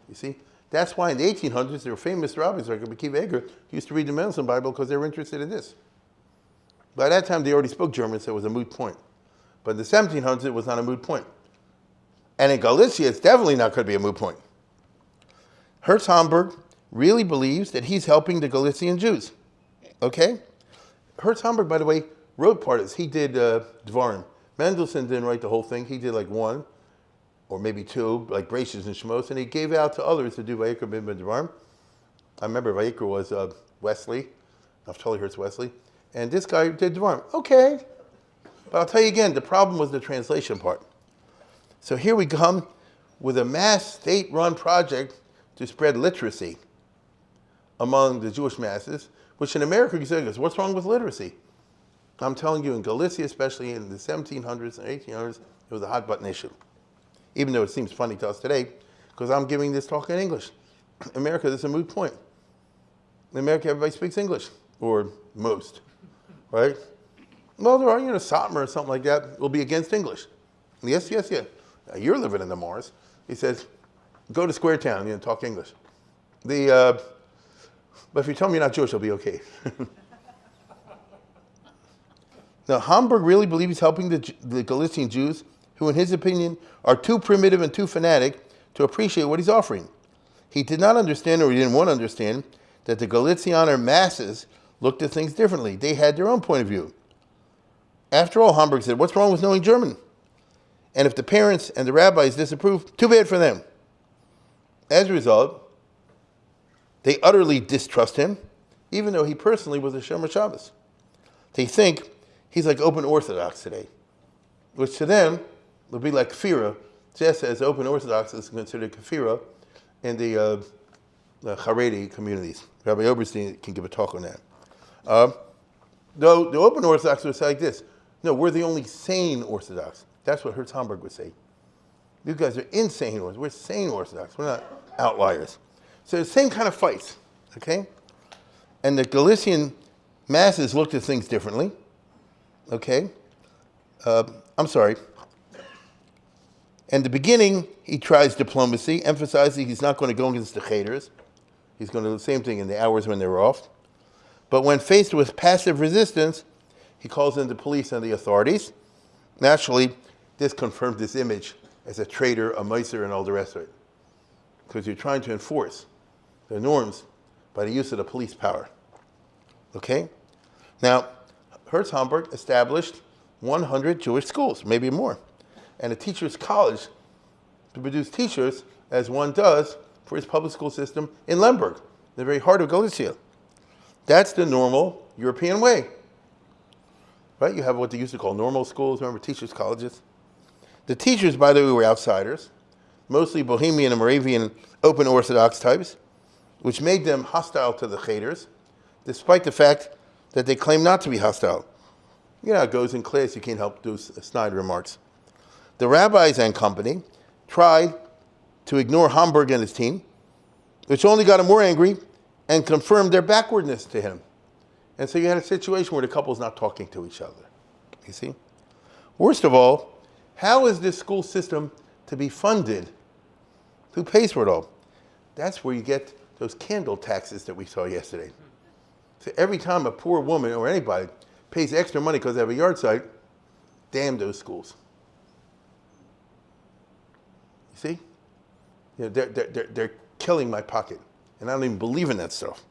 You see? That's why in the 1800s, there were famous rabbis like Rabbi Akiva Eger used to read the Mendelssohn Bible because they were interested in this. By that time, they already spoke German, so it was a moot point. But in the 1700s, it was not a moot point. And in Galicia, it's definitely not going to be a moot point. Herz Homberg really believes that he's helping the Galician Jews. Okay? Herz Homberg, by the way, wrote part of this. He did uh, Dvarim. Mendelssohn didn't write the whole thing. He did like one or maybe two, like Braces and Shemos, and he gave out to others to do Vayikra Ben Dvarim. I remember Vayikra was uh, Wessely, Naftali Hertz Wessely, and this guy did Dvarim. Okay. But I'll tell you again, the problem was the translation part. So here we come with a mass state-run project to spread literacy among the Jewish masses, which in America you say, what's wrong with literacy? I'm telling you, in Galicia, especially in the 1700s and 1800s, it was a hot button issue. Even though it seems funny to us today, because I'm giving this talk in English. <clears throat> America, this is a moot point. In America, everybody speaks English, or most, right? Well, there are, you know, Satmar or something like that will be against English. Yes, yes, yes. Now, you're living in the Mars. He says, go to Square Town, you know, talk English. The, uh, but if you tell me you're not Jewish, I'll be okay. <laughs> now, Homberg really believes he's helping the, the Galician Jews, who, in his opinion, are too primitive and too fanatic to appreciate what he's offering. He did not understand, or he didn't want to understand, that the Galicianer masses looked at things differently. They had their own point of view. After all, Homberg said, what's wrong with knowing German? And if the parents and the rabbis disapprove, too bad for them. As a result, they utterly distrust him, even though he personally was a Shomer Shabbos. They think he's like open Orthodox today, which to them would be like kafira, just as open Orthodox is considered kafira in the, uh, Haredi communities. Rabbi Oberstein can give a talk on that. Uh, though the open Orthodox would say like this, no, we're the only sane Orthodox. That's what Herz Homberg would say. You guys are insane Orthodox. We're sane Orthodox. We're not outliers. So the same kind of fights, okay? And the Galician masses looked at things differently, okay? Uh, I'm sorry. In the beginning, he tries diplomacy, emphasizing he's not going to go against the Cheders. He's going to do the same thing in the hours when they're off. But when faced with passive resistance, he calls in the police and the authorities. Naturally, this confirmed his image as a traitor, a moser, and all the rest of it. Because you're trying to enforce the norms by the use of the police power. Okay? Now, Herz Homberg established 100 Jewish schools, maybe more, and a teacher's college to produce teachers as one does for his public school system in Lemberg, the very heart of Galicia. That's the normal European way. Right? You have what they used to call normal schools, remember teachers' colleges? The teachers, by the way, were outsiders, mostly Bohemian and Moravian open Orthodox types, which made them hostile to the Cheders, despite the fact that they claim not to be hostile. You know, it goes in class, you can't help do snide remarks. The rabbis and company tried to ignore Homberg and his team, which only got him more angry and confirmed their backwardness to him. And so you had a situation where the couple's not talking to each other. You see? Worst of all, how is this school system to be funded? Who pays for it all? That's where you get those candle taxes that we saw yesterday. So every time a poor woman or anybody pays extra money because they have a yahrzeit, damn those schools. You see? You know, they're, they're, they're killing my pocket. And I don't even believe in that stuff.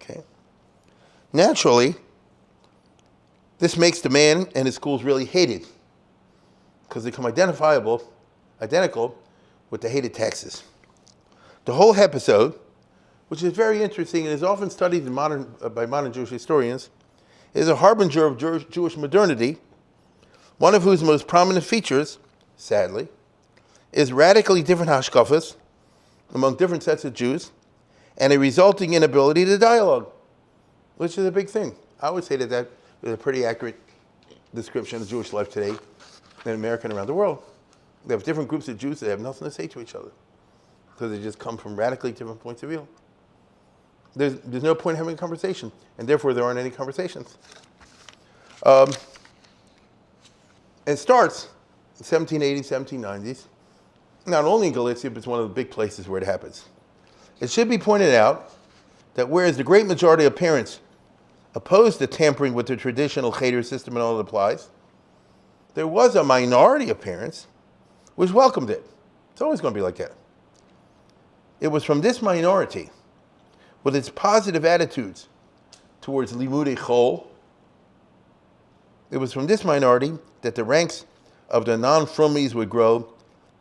Okay? Naturally, this makes the man and his schools really hated because they become identifiable, identical with the hated taxes. The whole episode, which is very interesting and is often studied modern, uh, by modern Jewish historians, is a harbinger of Jewish modernity, one of whose most prominent features, sadly, is radically different hashkafas among different sets of Jews and a resulting inability to dialogue, which is a big thing. I would say that that is a pretty accurate description of Jewish life today in America and around the world. They have different groups of Jews that have nothing to say to each other because they just come from radically different points of view. There's, there's no point in having a conversation, and therefore there aren't any conversations. Um, it starts in 1780s, 1790s, not only in Galicia, but it's one of the big places where it happens. It should be pointed out that whereas the great majority of parents opposed to tampering with the traditional cheder system and all that applies, there was a minority of parents which welcomed it. It's always going to be like that. It was from this minority, with its positive attitudes towards limudei chol, it was from this minority that the ranks of the non-frummies would grow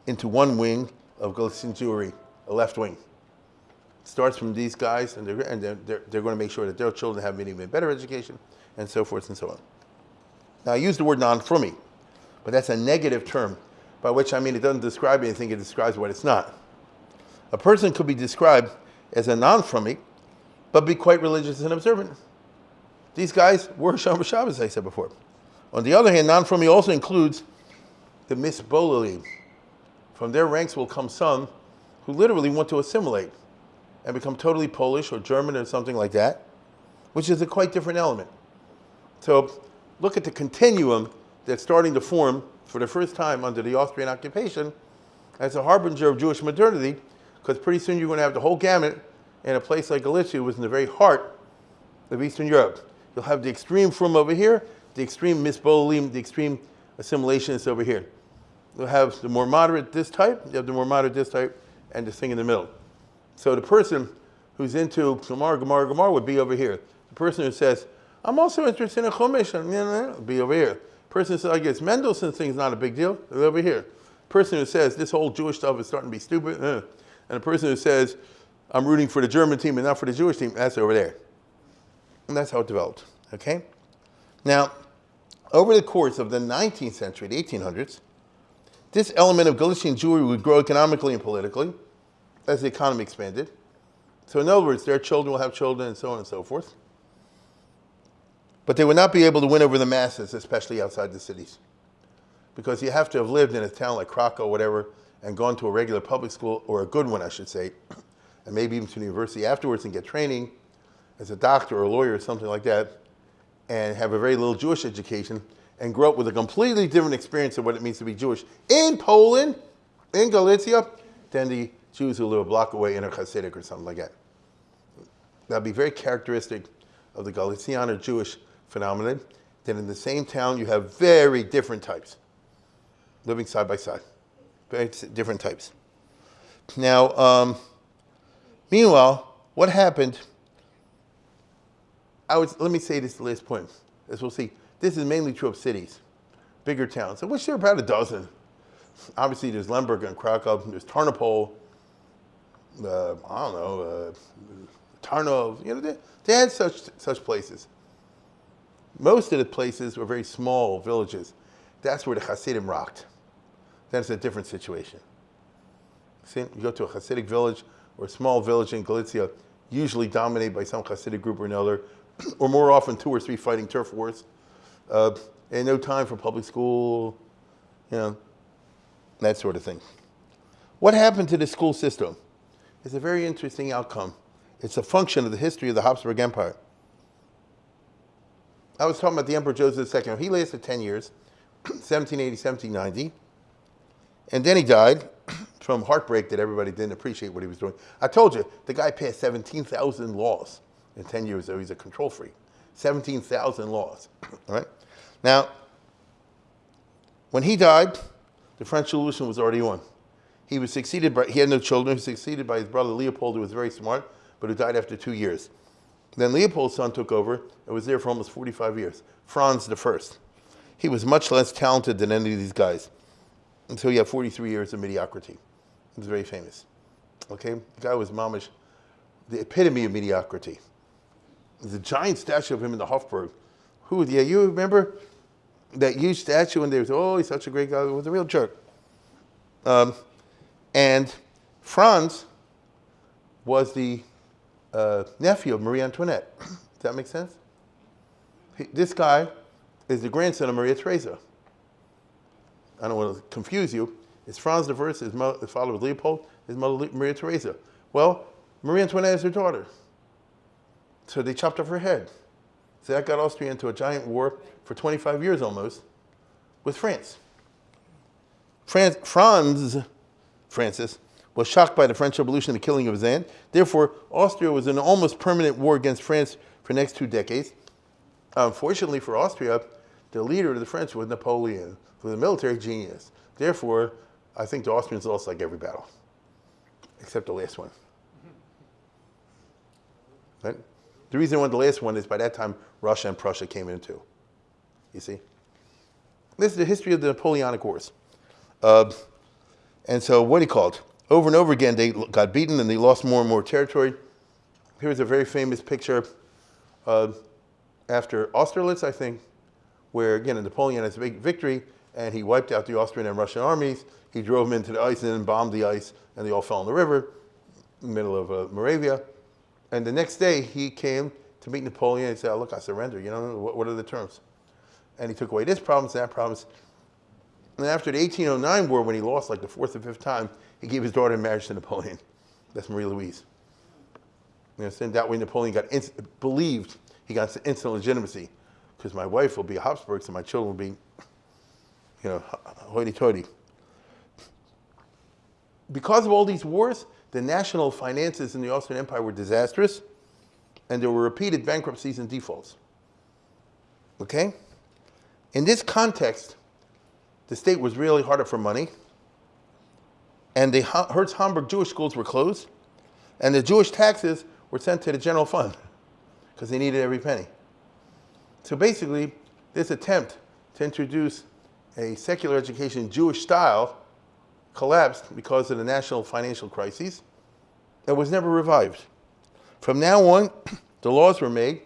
into one wing of Galician Jewry, a left wing. It starts from these guys, and, they're, and they're, they're, they're, going to make sure that their children have an even better education, and so forth and so on. Now, I use the word non-frummy, but that's a negative term, by which I mean it doesn't describe anything, it describes what it's not. A person could be described as a non-frummy, but be quite religious and observant. These guys were Shomer Shabbos, I said before. On the other hand, non-frummy also includes the misbolali, from their ranks will come some who literally want to assimilate and become totally Polish or German or something like that, which is a quite different element. So look at the continuum that's starting to form for the first time under the Austrian occupation as a harbinger of Jewish modernity, because pretty soon you're going to have the whole gamut in a place like Galicia, which is in the very heart of Eastern Europe. You'll have the extreme from over here, the extreme misbolim, the extreme assimilationists over here. You'll have the more moderate this type, you have the more moderate this type, and this thing in the middle. So the person who's into Gemara, Gemara, Gemara would be over here. The person who says, I'm also interested in a Chumash, and be over here. The person who says, I guess Mendelssohn thing's not a big deal, is over here. The person who says, this whole Jewish stuff is starting to be stupid, uh, and the person who says, I'm rooting for the German team and not for the Jewish team, that's over there. And that's how it developed, okay? Now, over the course of the 19th century, the 1800s, this element of Galician Jewry would grow economically and politically as the economy expanded. So in other words, their children will have children and so on and so forth. But they would not be able to win over the masses, especially outside the cities. Because you have to have lived in a town like Krakow or whatever and gone to a regular public school, or a good one, I should say, and maybe even to the university afterwards and get training as a doctor or a lawyer or something like that, and have a very little Jewish education, and grow up with a completely different experience of what it means to be Jewish in Poland, in Galicia, than the Jews who live a block away in a Hasidic or something like that. That'd be very characteristic of the Galician or Jewish phenomenon, that in the same town you have very different types living side by side, very different types. Now, um, meanwhile, what happened? I would, let me say this last point, as we'll see. This is mainly true of cities. bigger towns, of which there are about a dozen. Obviously, there's Lemberg and Krakow, there's Tarnopol, uh, I don't know, uh, Tarnov, you know, they, they had such, such places. Most of the places were very small villages. That's where the Hasidim rocked. That's a different situation. See, you go to a Hasidic village or a small village in Galicia, usually dominated by some Hasidic group or another, <clears throat> or more often two or three fighting turf wars, uh, and no time for public school, you know, that sort of thing. What happened to the school system? It's a very interesting outcome. It's a function of the history of the Habsburg Empire. I was talking about the Emperor Joseph II. He lasted 10 years, <clears throat> 1780, 1790. And then he died <clears throat> from heartbreak that everybody didn't appreciate what he was doing. I told you, the guy passed 17,000 laws in 10 years, so he's a control freak. 17,000 laws, <coughs> all right? Now, when he died, the French Revolution was already on. He was succeeded by, he had no children, he was succeeded by his brother Leopold, who was very smart, but who died after two years. Then Leopold's son took over and was there for almost 45 years. Franz I. He was much less talented than any of these guys. And so he had 43 years of mediocrity. He was very famous. Okay? The guy was mamish, the epitome of mediocrity. There's a giant statue of him in the Hofburg. Who, yeah, you remember that huge statue and there's, oh, he's such a great guy. He was a real jerk. Um, and Franz was the uh, nephew of Marie Antoinette. Does that make sense? He, this guy is the grandson of Maria Theresa. I don't want to confuse you. It's Franz I, his, mother, his father was Leopold, his mother Maria Theresa. Well, Marie Antoinette is her daughter. So they chopped off her head. So that got Austria into a giant war for 25 years almost with France. France Franz, Francis, was shocked by the French Revolution and the killing of his aunt. Therefore, Austria was in an almost permanent war against France for the next two decades. Unfortunately for Austria, the leader of the French was Napoleon, who was a military genius. Therefore, I think the Austrians lost like every battle, except the last one. Right? The reason won the last one is by that time, Russia and Prussia came in too. You see? This is the history of the Napoleonic Wars. Uh, and so what he called, over and over again, they got beaten and they lost more and more territory. Here's a very famous picture uh, after Austerlitz, I think, where again, Napoleon has a big victory and he wiped out the Austrian and Russian armies. He drove them into the ice and then bombed the ice and they all fell in the river in the middle of uh, Moravia. And the next day he came to meet Napoleon and said, oh, look, I surrender. You know, what, what are the terms? And he took away this promise, that promise. And after the 1809 war, when he lost like the fourth or fifth time, he gave his daughter in marriage to Napoleon. That's Marie Louise. You understand? That way Napoleon got believed he got instant legitimacy because my wife will be a Habsburg, so my children will be, you know, hoity-toity. Because of all these wars, the national finances in the Austrian Empire were disastrous, and there were repeated bankruptcies and defaults. Okay? In this context, the state was really harder for money, and the Herz Homberg Jewish schools were closed, and the Jewish taxes were sent to the general fund because they needed every penny. So basically, this attempt to introduce a secular education Jewish style collapsed because of the national financial crises and was never revived. From now on, <clears throat> the laws were made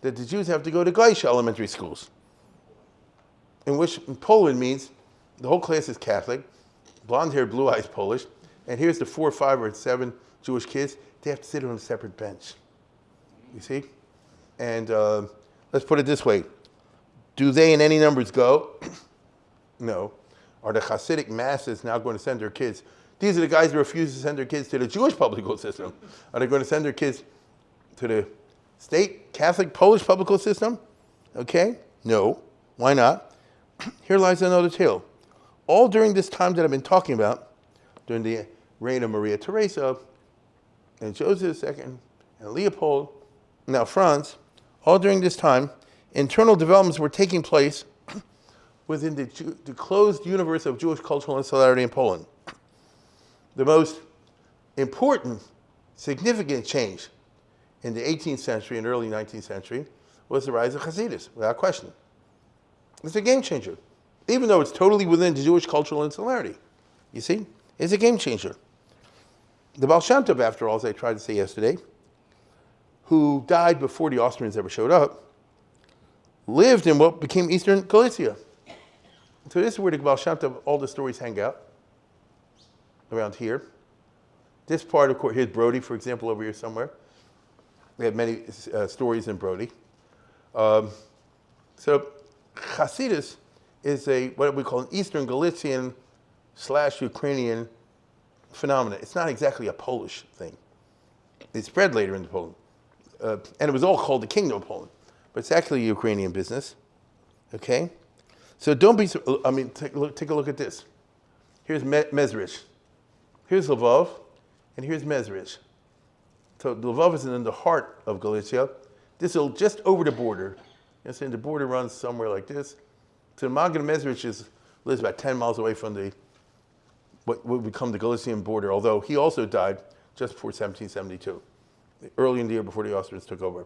that the Jews have to go to goyishe elementary schools, in which in Poland means the whole class is Catholic, blonde hair, blue eyes Polish, and here's the four, five, or seven Jewish kids, they have to sit on a separate bench. You see? And uh, let's put it this way do they in any numbers go? <clears throat> no. Are the Hasidic masses now going to send their kids? These are the guys who refuse to send their kids to the Jewish public school system. Are they going to send their kids to the state Catholic Polish public school system? Okay, no. Why not? <clears throat> Here lies another tale all during this time that I've been talking about, during the reign of Maria Theresa and Joseph II and Leopold, now Franz, all during this time, internal developments were taking place within the, the closed universe of Jewish cultural insularity in Poland. The most important, significant change in the 18th century and early 19th century was the rise of Hasidus, without question. It's a game changer. even though it's totally within the Jewish cultural insularity. You see, it's a game changer. The Baal Shem Tov, after all, as I tried to say yesterday, who died before the Austrians ever showed up, lived in what became Eastern Galicia. So this is where the Baal Shem Tov, all the stories hang out, around here. This part, of course, here's Brody, for example, over here somewhere. We have many uh, stories in Brody. Um, so Hasidus is a what we call an Eastern Galician slash Ukrainian phenomenon. It's not exactly a Polish thing. It spread later into Poland. Uh, and it was all called the Kingdom of Poland. But it's actually a Ukrainian business. Okay? So don't be, I mean, take a look, take a look at this. Here's Me Mezrich. Here's Lvov, and here's Mezrich. So Lvov is in the heart of Galicia. This is just over the border. You know, the border runs somewhere like this. So Maggid Mezrich is, lives about 10 miles away from the what would become the Galician border, although he also died just before 1772, early in the year before the Austrians took over.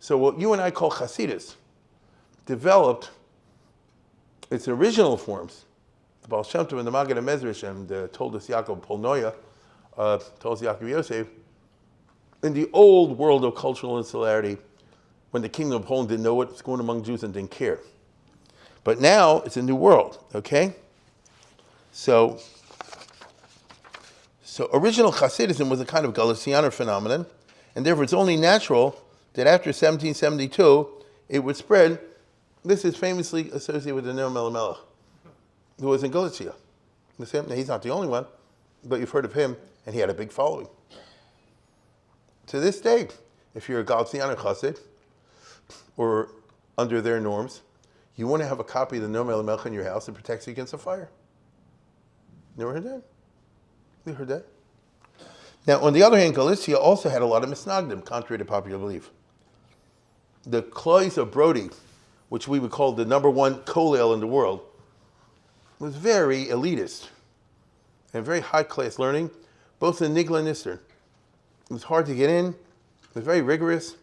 So what you and I call Hasidus developed its original forms. The Baal Shem Tov and the Maggid and uh, Toldos Yaakov Polnoya, uh, Toldos Yaakov Yosef, in the old world of cultural insularity, when the kingdom of Poland didn't know what was going on among Jews and didn't care. But now it's a new world, okay? So so original Hasidism was a kind of Galicianer phenomenon, and therefore it's only natural that after 1772 it would spread. This is famously associated with the Noam Elimelech, who was in Galicia. He's not the only one, but you've heard of him, and he had a big following. To this day, if you're a Galicianer Chassid, or under their norms, you want to have a copy of the Noam Elimelech in your house that protects you against a fire. Never heard that? We heard that. Now, on the other hand, Galicia also had a lot of misnagdim, contrary to popular belief. The Cloys of Brody, which we would call the number one kollel in the world, was very elitist and very high-class learning, both in Nigla and Nistar. It was hard to get in. It was very rigorous.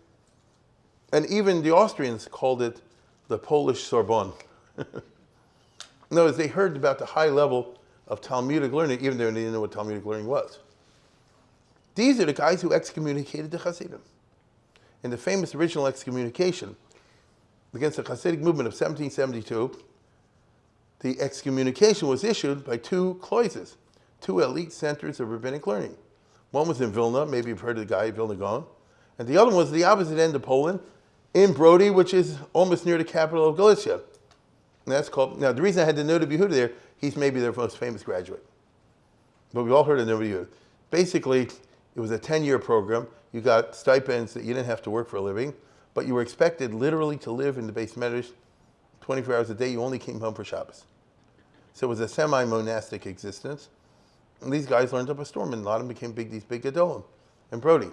And even the Austrians called it the Polish Sorbonne. <laughs> no, they heard about the high level of Talmudic learning, even though they didn't know what Talmudic learning was. These are the guys who excommunicated the Hasidim. In the famous original excommunication against the Hasidic movement of 1772, the excommunication was issued by two kloises, two elite centers of rabbinic learning. One was in Vilna, maybe you've heard of the guy, Vilna Gaon, and the other one was the opposite end of Poland, in Brody, which is almost near the capital of Galicia. And that's called, now the reason I had the Noda B'Yehuda there He's maybe their most famous graduate. But we've all heard of Nova Basically, it was a 10-year program. You got stipends that you didn't have to work for a living, but you were expected literally to live in the bais medrash 24 hours a day. You only came home for Shabbos. So it was a semi-monastic existence. And these guys learned up a storm, and a lot of them became big, these big Gedolim and Brody.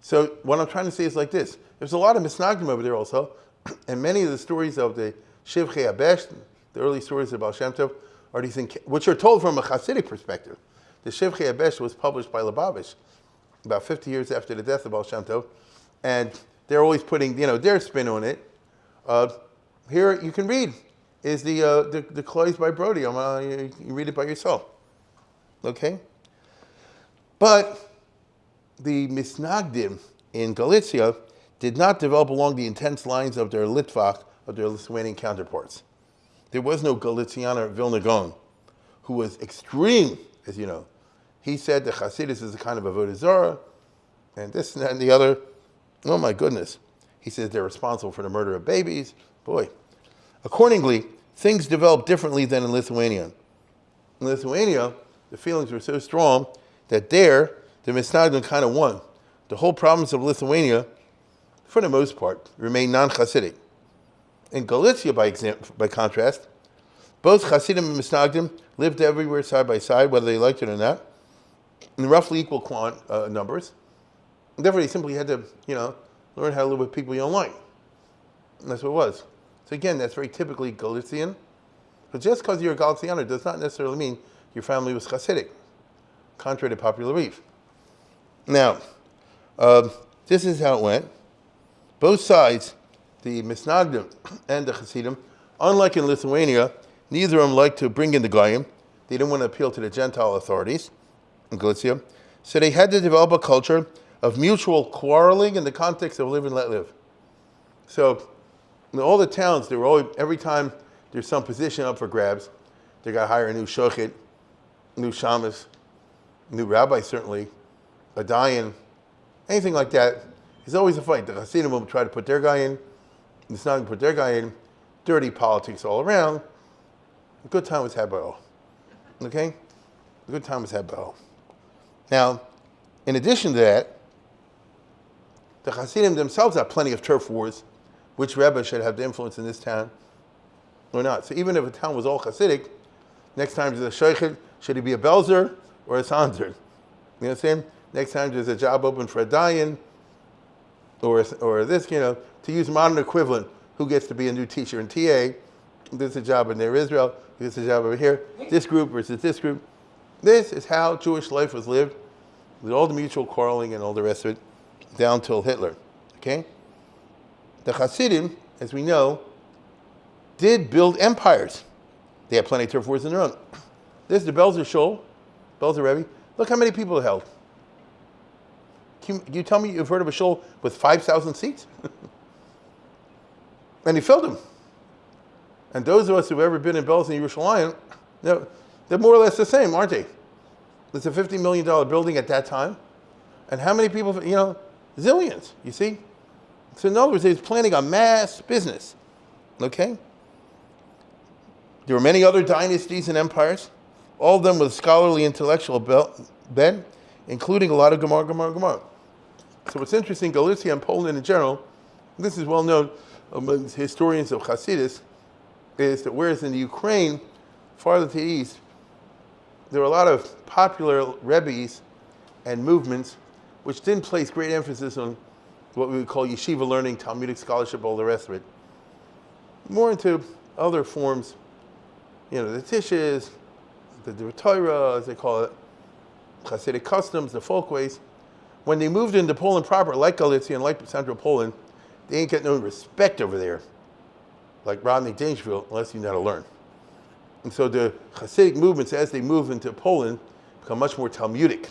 So what I'm trying to say is like this. There's a lot of misnagdim over there also, <clears throat> and many of the stories of the Shivchei HaBesht, the early stories of Baal Shem Tov, you think, which are told from a Hasidic perspective. The Shivchei HaBesht was published by Lubavitch about 50 years after the death of Baal Shem Tov, and they're always putting, you know, their spin on it. Uh, here you can read is the uh, the, the Cloys by Brody. Uh, you, you read it by yourself. Okay? But the Misnagdim in Galicia did not develop along the intense lines of their Litvak, of their Lithuanian counterparts. There was no Galicianer Vilna Gaon, who was extreme, as you know. He said that Hasidus is a kind of a Zarah, and this and that and the other. Oh my goodness. He says they're responsible for the murder of babies. Boy. Accordingly, things developed differently than in Lithuania. In Lithuania, the feelings were so strong that there, the Misnagdim kind of won. The whole province of Lithuania, for the most part, remained non-Hasidic. In Galicia, by, by contrast, both Hasidim and Misnagdim lived everywhere side by side, whether they liked it or not, in roughly equal quant, uh, numbers. Therefore, they simply had to, you know, learn how to live with people you don't like. And that's what it was. So again, that's very typically Galician. But just because you're a Galicianer does not necessarily mean your family was Hasidic, contrary to popular belief. Now, uh, this is how it went. Both sides the Misnagdim and the Hasidim, unlike in Lithuania, neither of them liked to bring in the Goyim. They didn't want to appeal to the Gentile authorities in Galicia. So they had to develop a culture of mutual quarreling in the context of live and let live. So in all the towns, they were always, every time there's some position up for grabs, they got to hire a new shochet, new shamus, new rabbi certainly, a dayan, anything like that. It's always a fight. The Hasidim will try to put their guy in, the Sanadim put their guy in, dirty politics all around. A good time was had by all. Okay? A good time was had by all. Now, in addition to that, the Hasidim themselves have plenty of turf wars. Which Rebbe should have the influence in this town or not? So even if a town was all Hasidic, next time there's a Sheikh, should he be a Belzer or a Sanzer? You know what I'm saying? Next time there's a job open for a Dayan or, or this, you know, to use modern equivalent, who gets to be a new teacher in TA? This is a job in Ner Israel, this is a job over here, this group versus this group. This is how Jewish life was lived, with all the mutual quarreling and all the rest of it, down till Hitler. Okay? The Hasidim, as we know, did build empires. They had plenty of turf wars in their own. <clears throat> This is the Belzer Shul, Belzer Rebbe. Look how many people it held. Can you tell me you've heard of a shul with 5,000 seats? <laughs> and he filled them. And those of us who've ever been in Belzer and Yerushalayim, they're, they're more or less the same, aren't they? It's a $50 million building at that time. And how many people, you know, zillions, you see? So in other words, he's planning a mass business, okay? There were many other dynasties and empires, all of them with scholarly intellectual bent, including a lot of Gemara, Gemara, Gemara. So what's interesting, Galicia and Poland in general, this is well known among historians of Hasidus, is that whereas in the Ukraine, farther to the east, there were a lot of popular rebbes and movements which didn't place great emphasis on what we would call yeshiva learning, Talmudic scholarship, all the rest of it. More into other forms, you know, the tishes, the, the Torah, as they call it, Hasidic customs, the folkways. When they moved into Poland proper, like Galicia and like Central Poland, they ain't get no respect over there, like Rodney Dangerfield, unless you know how to learn. And so the Hasidic movements, as they move into Poland, become much more Talmudic.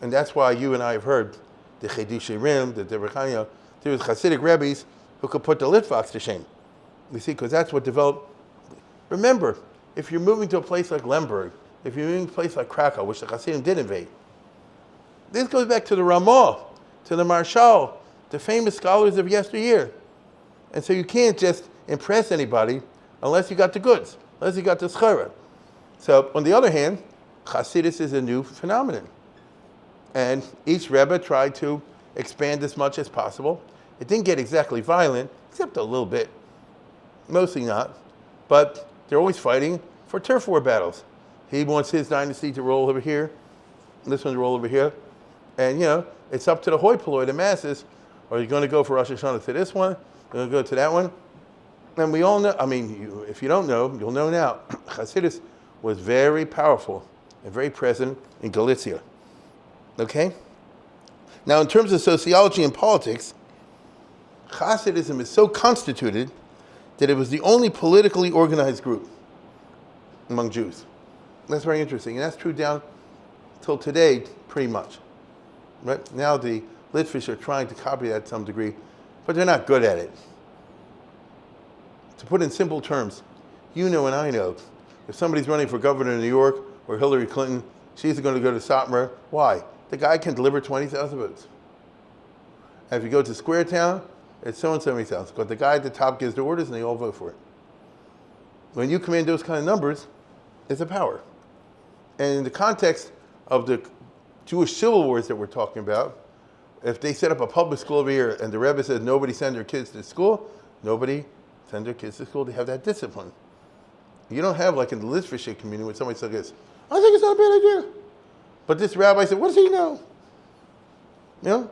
And that's why you and I have heard the Chiddushei Rim, the Divrei Chaim, there was Hasidic rabbis who could put the Litvaks to shame. You see, because that's what developed. Remember, if you're moving to a place like Lemberg, if you're moving to a place like Krakow, which the Hasidim did invade, this goes back to the Ramah, to the Maharshal, the famous scholars of yesteryear. And so you can't just impress anybody unless you got the goods, unless you got the schara. So on the other hand, Hasidus is a new phenomenon. And each Rebbe tried to expand as much as possible. It didn't get exactly violent, except a little bit, mostly not. But they're always fighting for turf war battles. He wants his dynasty to roll over here, this one to roll over here. And you know, it's up to the hoi polloi, the masses. Are you going to go for Rosh Hashanah to this one? Going to go to that one? And we all know, I mean, you, if you don't know, you'll know now. <clears throat> Hasidus was very powerful and very present in Galicia. Okay? Now, in terms of sociology and politics, Hasidism is so constituted that it was the only politically organized group among Jews. That's very interesting. And that's true down till today, pretty much. Right? Now the Litvish are trying to copy that to some degree, but they're not good at it. To put in simple terms, you know and I know, if somebody's running for governor in New York or Hillary Clinton, she's going to go to Satmar. Why? The guy can deliver 20,000 votes. And if you go to Square Town, it's so and so many thousand. But the guy at the top gives the orders and they all vote for it. When you command those kind of numbers, it's a power. And in the context of the Jewish civil wars that we're talking about, if they set up a public school over here and the Rebbe says nobody send their kids to school, nobody send their kids to school. They have that discipline. You don't have like in the Litvish community when somebody says this, I think it's not a bad idea. But this rabbi said, what does he know? You know?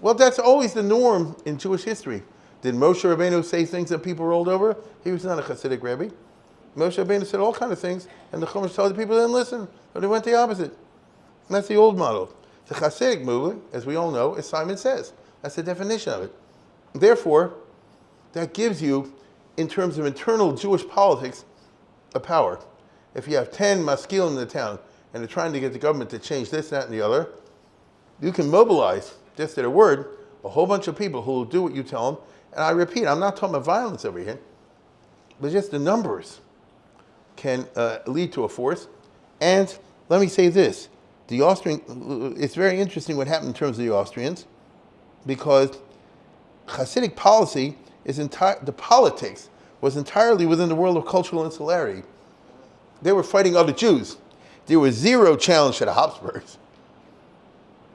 Well, that's always the norm in Jewish history. Did Moshe Rabbeinu say things that people rolled over? He was not a Hasidic rabbi. Moshe Rabbeinu said all kinds of things, and the Chumash told the people didn't listen, but they went the opposite. And that's the old model. The Hasidic movement, as we all know, as Simon says, that's the definition of it. Therefore, that gives you, in terms of internal Jewish politics, a power. If you have 10 maskilim in the town and they're trying to get the government to change this, that, and the other, you can mobilize, just at a word, a whole bunch of people who will do what you tell them. And I repeat, I'm not talking about violence over here, but just the numbers can uh, lead to a force. And let me say this, the Austrian, it's very interesting what happened in terms of the Austrians, because Hasidic policy is entire, the politics was entirely within the world of cultural insularity. They were fighting other Jews. There was zero challenge to the Habsburgs.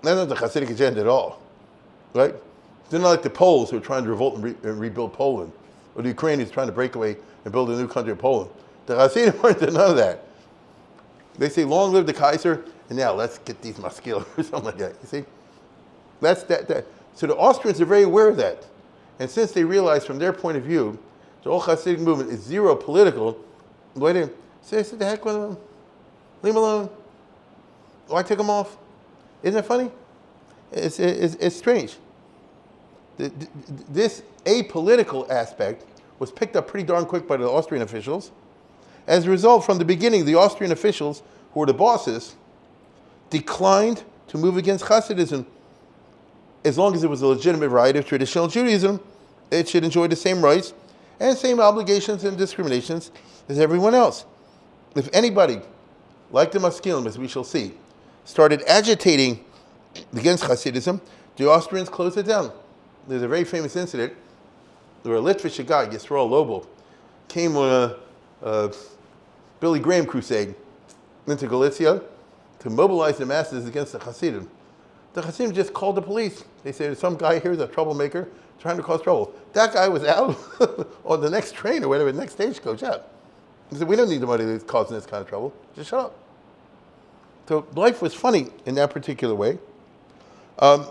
That's not the Hasidic agenda at all, right? They're not like the Poles who are trying to revolt and, re and rebuild Poland, or the Ukrainians trying to break away and build a new country of Poland. The Hasidim <laughs> weren't none of that. They say, long live the Kaiser, and now let's get these maskil <laughs> or something like that. You see? That's that, that. So the Austrians are very aware of that. And since they realize from their point of view, the whole Hasidic movement is zero political, why didn't say, the heck with them? Leave them alone. Why take them off? Isn't it funny? It's, it's, it's strange. This apolitical aspect was picked up pretty darn quick by the Austrian officials. As a result, from the beginning, the Austrian officials, who were the bosses, declined to move against Hasidism. As long as it was a legitimate right of traditional Judaism, it should enjoy the same rights and same obligations and discriminations as everyone else. If anybody, like the Maskilim, as we shall see, started agitating against Hasidism, the Austrians closed it down. There's a very famous incident where a Litvish guy, Yisrael Loebel, came on a, a Billy Graham crusade into Galicia to mobilize the masses against the Hasidim. The Hasidim just called the police. They said, some guy here is a troublemaker trying to cause trouble. That guy was out <laughs> on the next train or whatever, the next stagecoach out. He said, we don't need the money that's causing this kind of trouble. Just shut up. So life was funny in that particular way. Um,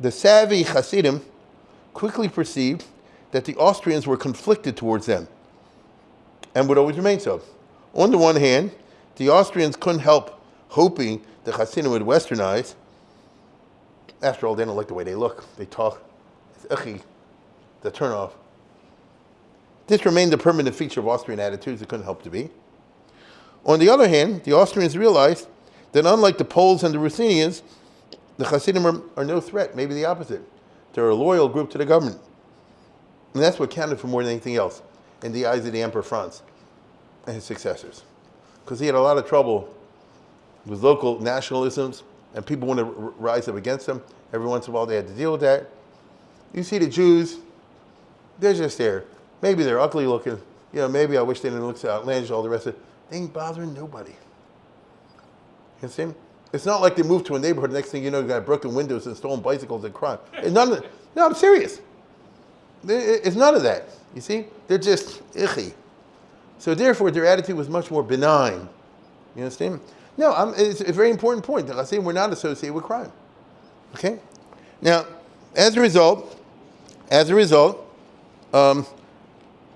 the savvy Hasidim quickly perceived that the Austrians were conflicted towards them and would always remain so. On the one hand, the Austrians couldn't help hoping the Hasidim would westernize. After all, they don't like the way they look. They talk. It's ichi, the turnoff. This remained a permanent feature of Austrian attitudes. It couldn't help to be. On the other hand, the Austrians realized that unlike the Poles and the Ruthenians, the Hasidim are, are no threat, maybe the opposite. They're a loyal group to the government. And that's what counted for more than anything else in the eyes of the Emperor Franz and his successors. Because he had a lot of trouble with local nationalisms and people want to rise up against them. Every once in a while they had to deal with that. You see the Jews, they're just there. Maybe they're ugly looking. You know, maybe I wish they didn't look so outlandish, all the rest of it. They ain't bothering nobody. You see? It's not like they moved to a neighborhood, next thing you know, you got broken windows and stolen bicycles and crime. none of No, I'm serious. It's none of that. You see? They're just icky. So therefore, their attitude was much more benign. You understand? No, I'm, it's a very important point. I say we're not associated with crime. Okay? Now, as a result, as a result, um,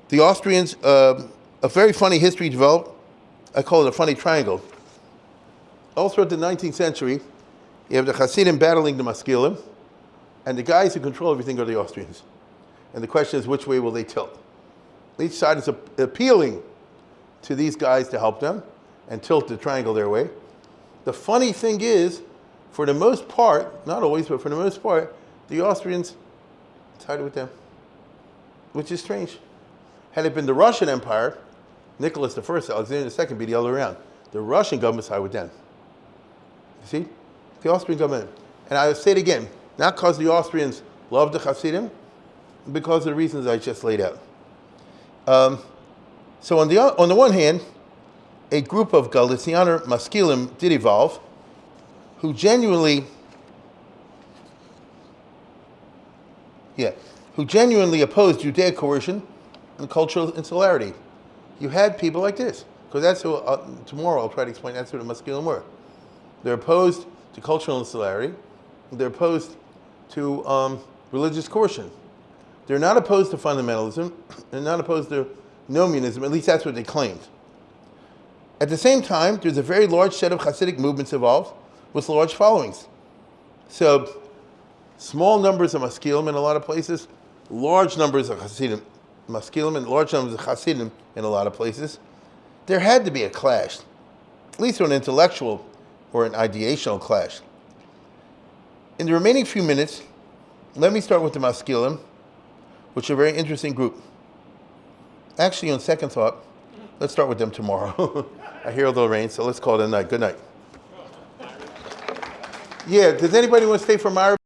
the Austrians, uh, a very funny history developed. I call it a funny triangle. All throughout the 19th century, you have the Hasidim battling the Maskilim, and the guys who control everything are the Austrians. And the question is, which way will they tilt? Each side is appealing to these guys to help them and tilt the triangle their way. The funny thing is, for the most part, not always, but for the most part, the Austrians sided with them, which is strange. Had it been the Russian Empire, Nicholas I, Alexander II be the other way around. The Russian government side with them. You see? The Austrian government. And I say it again, not because the Austrians loved the Hasidim, because of the reasons I just laid out. Um, so on the, on the one hand, a group of Galicianer Maskilim did evolve, who genuinely, yeah, who genuinely opposed Judaic coercion and cultural insularity. You had people like this, because that's who, uh, tomorrow I'll try to explain that's who the Maskilim were. They're opposed to cultural insularity, they're opposed to um, religious coercion. They're not opposed to fundamentalism, <clears throat> they're not opposed to Nomianism, at least that's what they claimed. At the same time, there's a very large set of Hasidic movements involved with large followings. So, small numbers of Maskilim in a lot of places, large numbers of Hasidim, Maskilim and large numbers of Hasidim in a lot of places. there had to be a clash, at least an intellectual or an ideational clash. In the remaining few minutes, let me start with the Maskilim, which are a very interesting group. Actually, on second thought, let's start with them tomorrow. <laughs> I hear a little rain, so let's call it a night. Good night. Yeah, does anybody want to stay for Maariv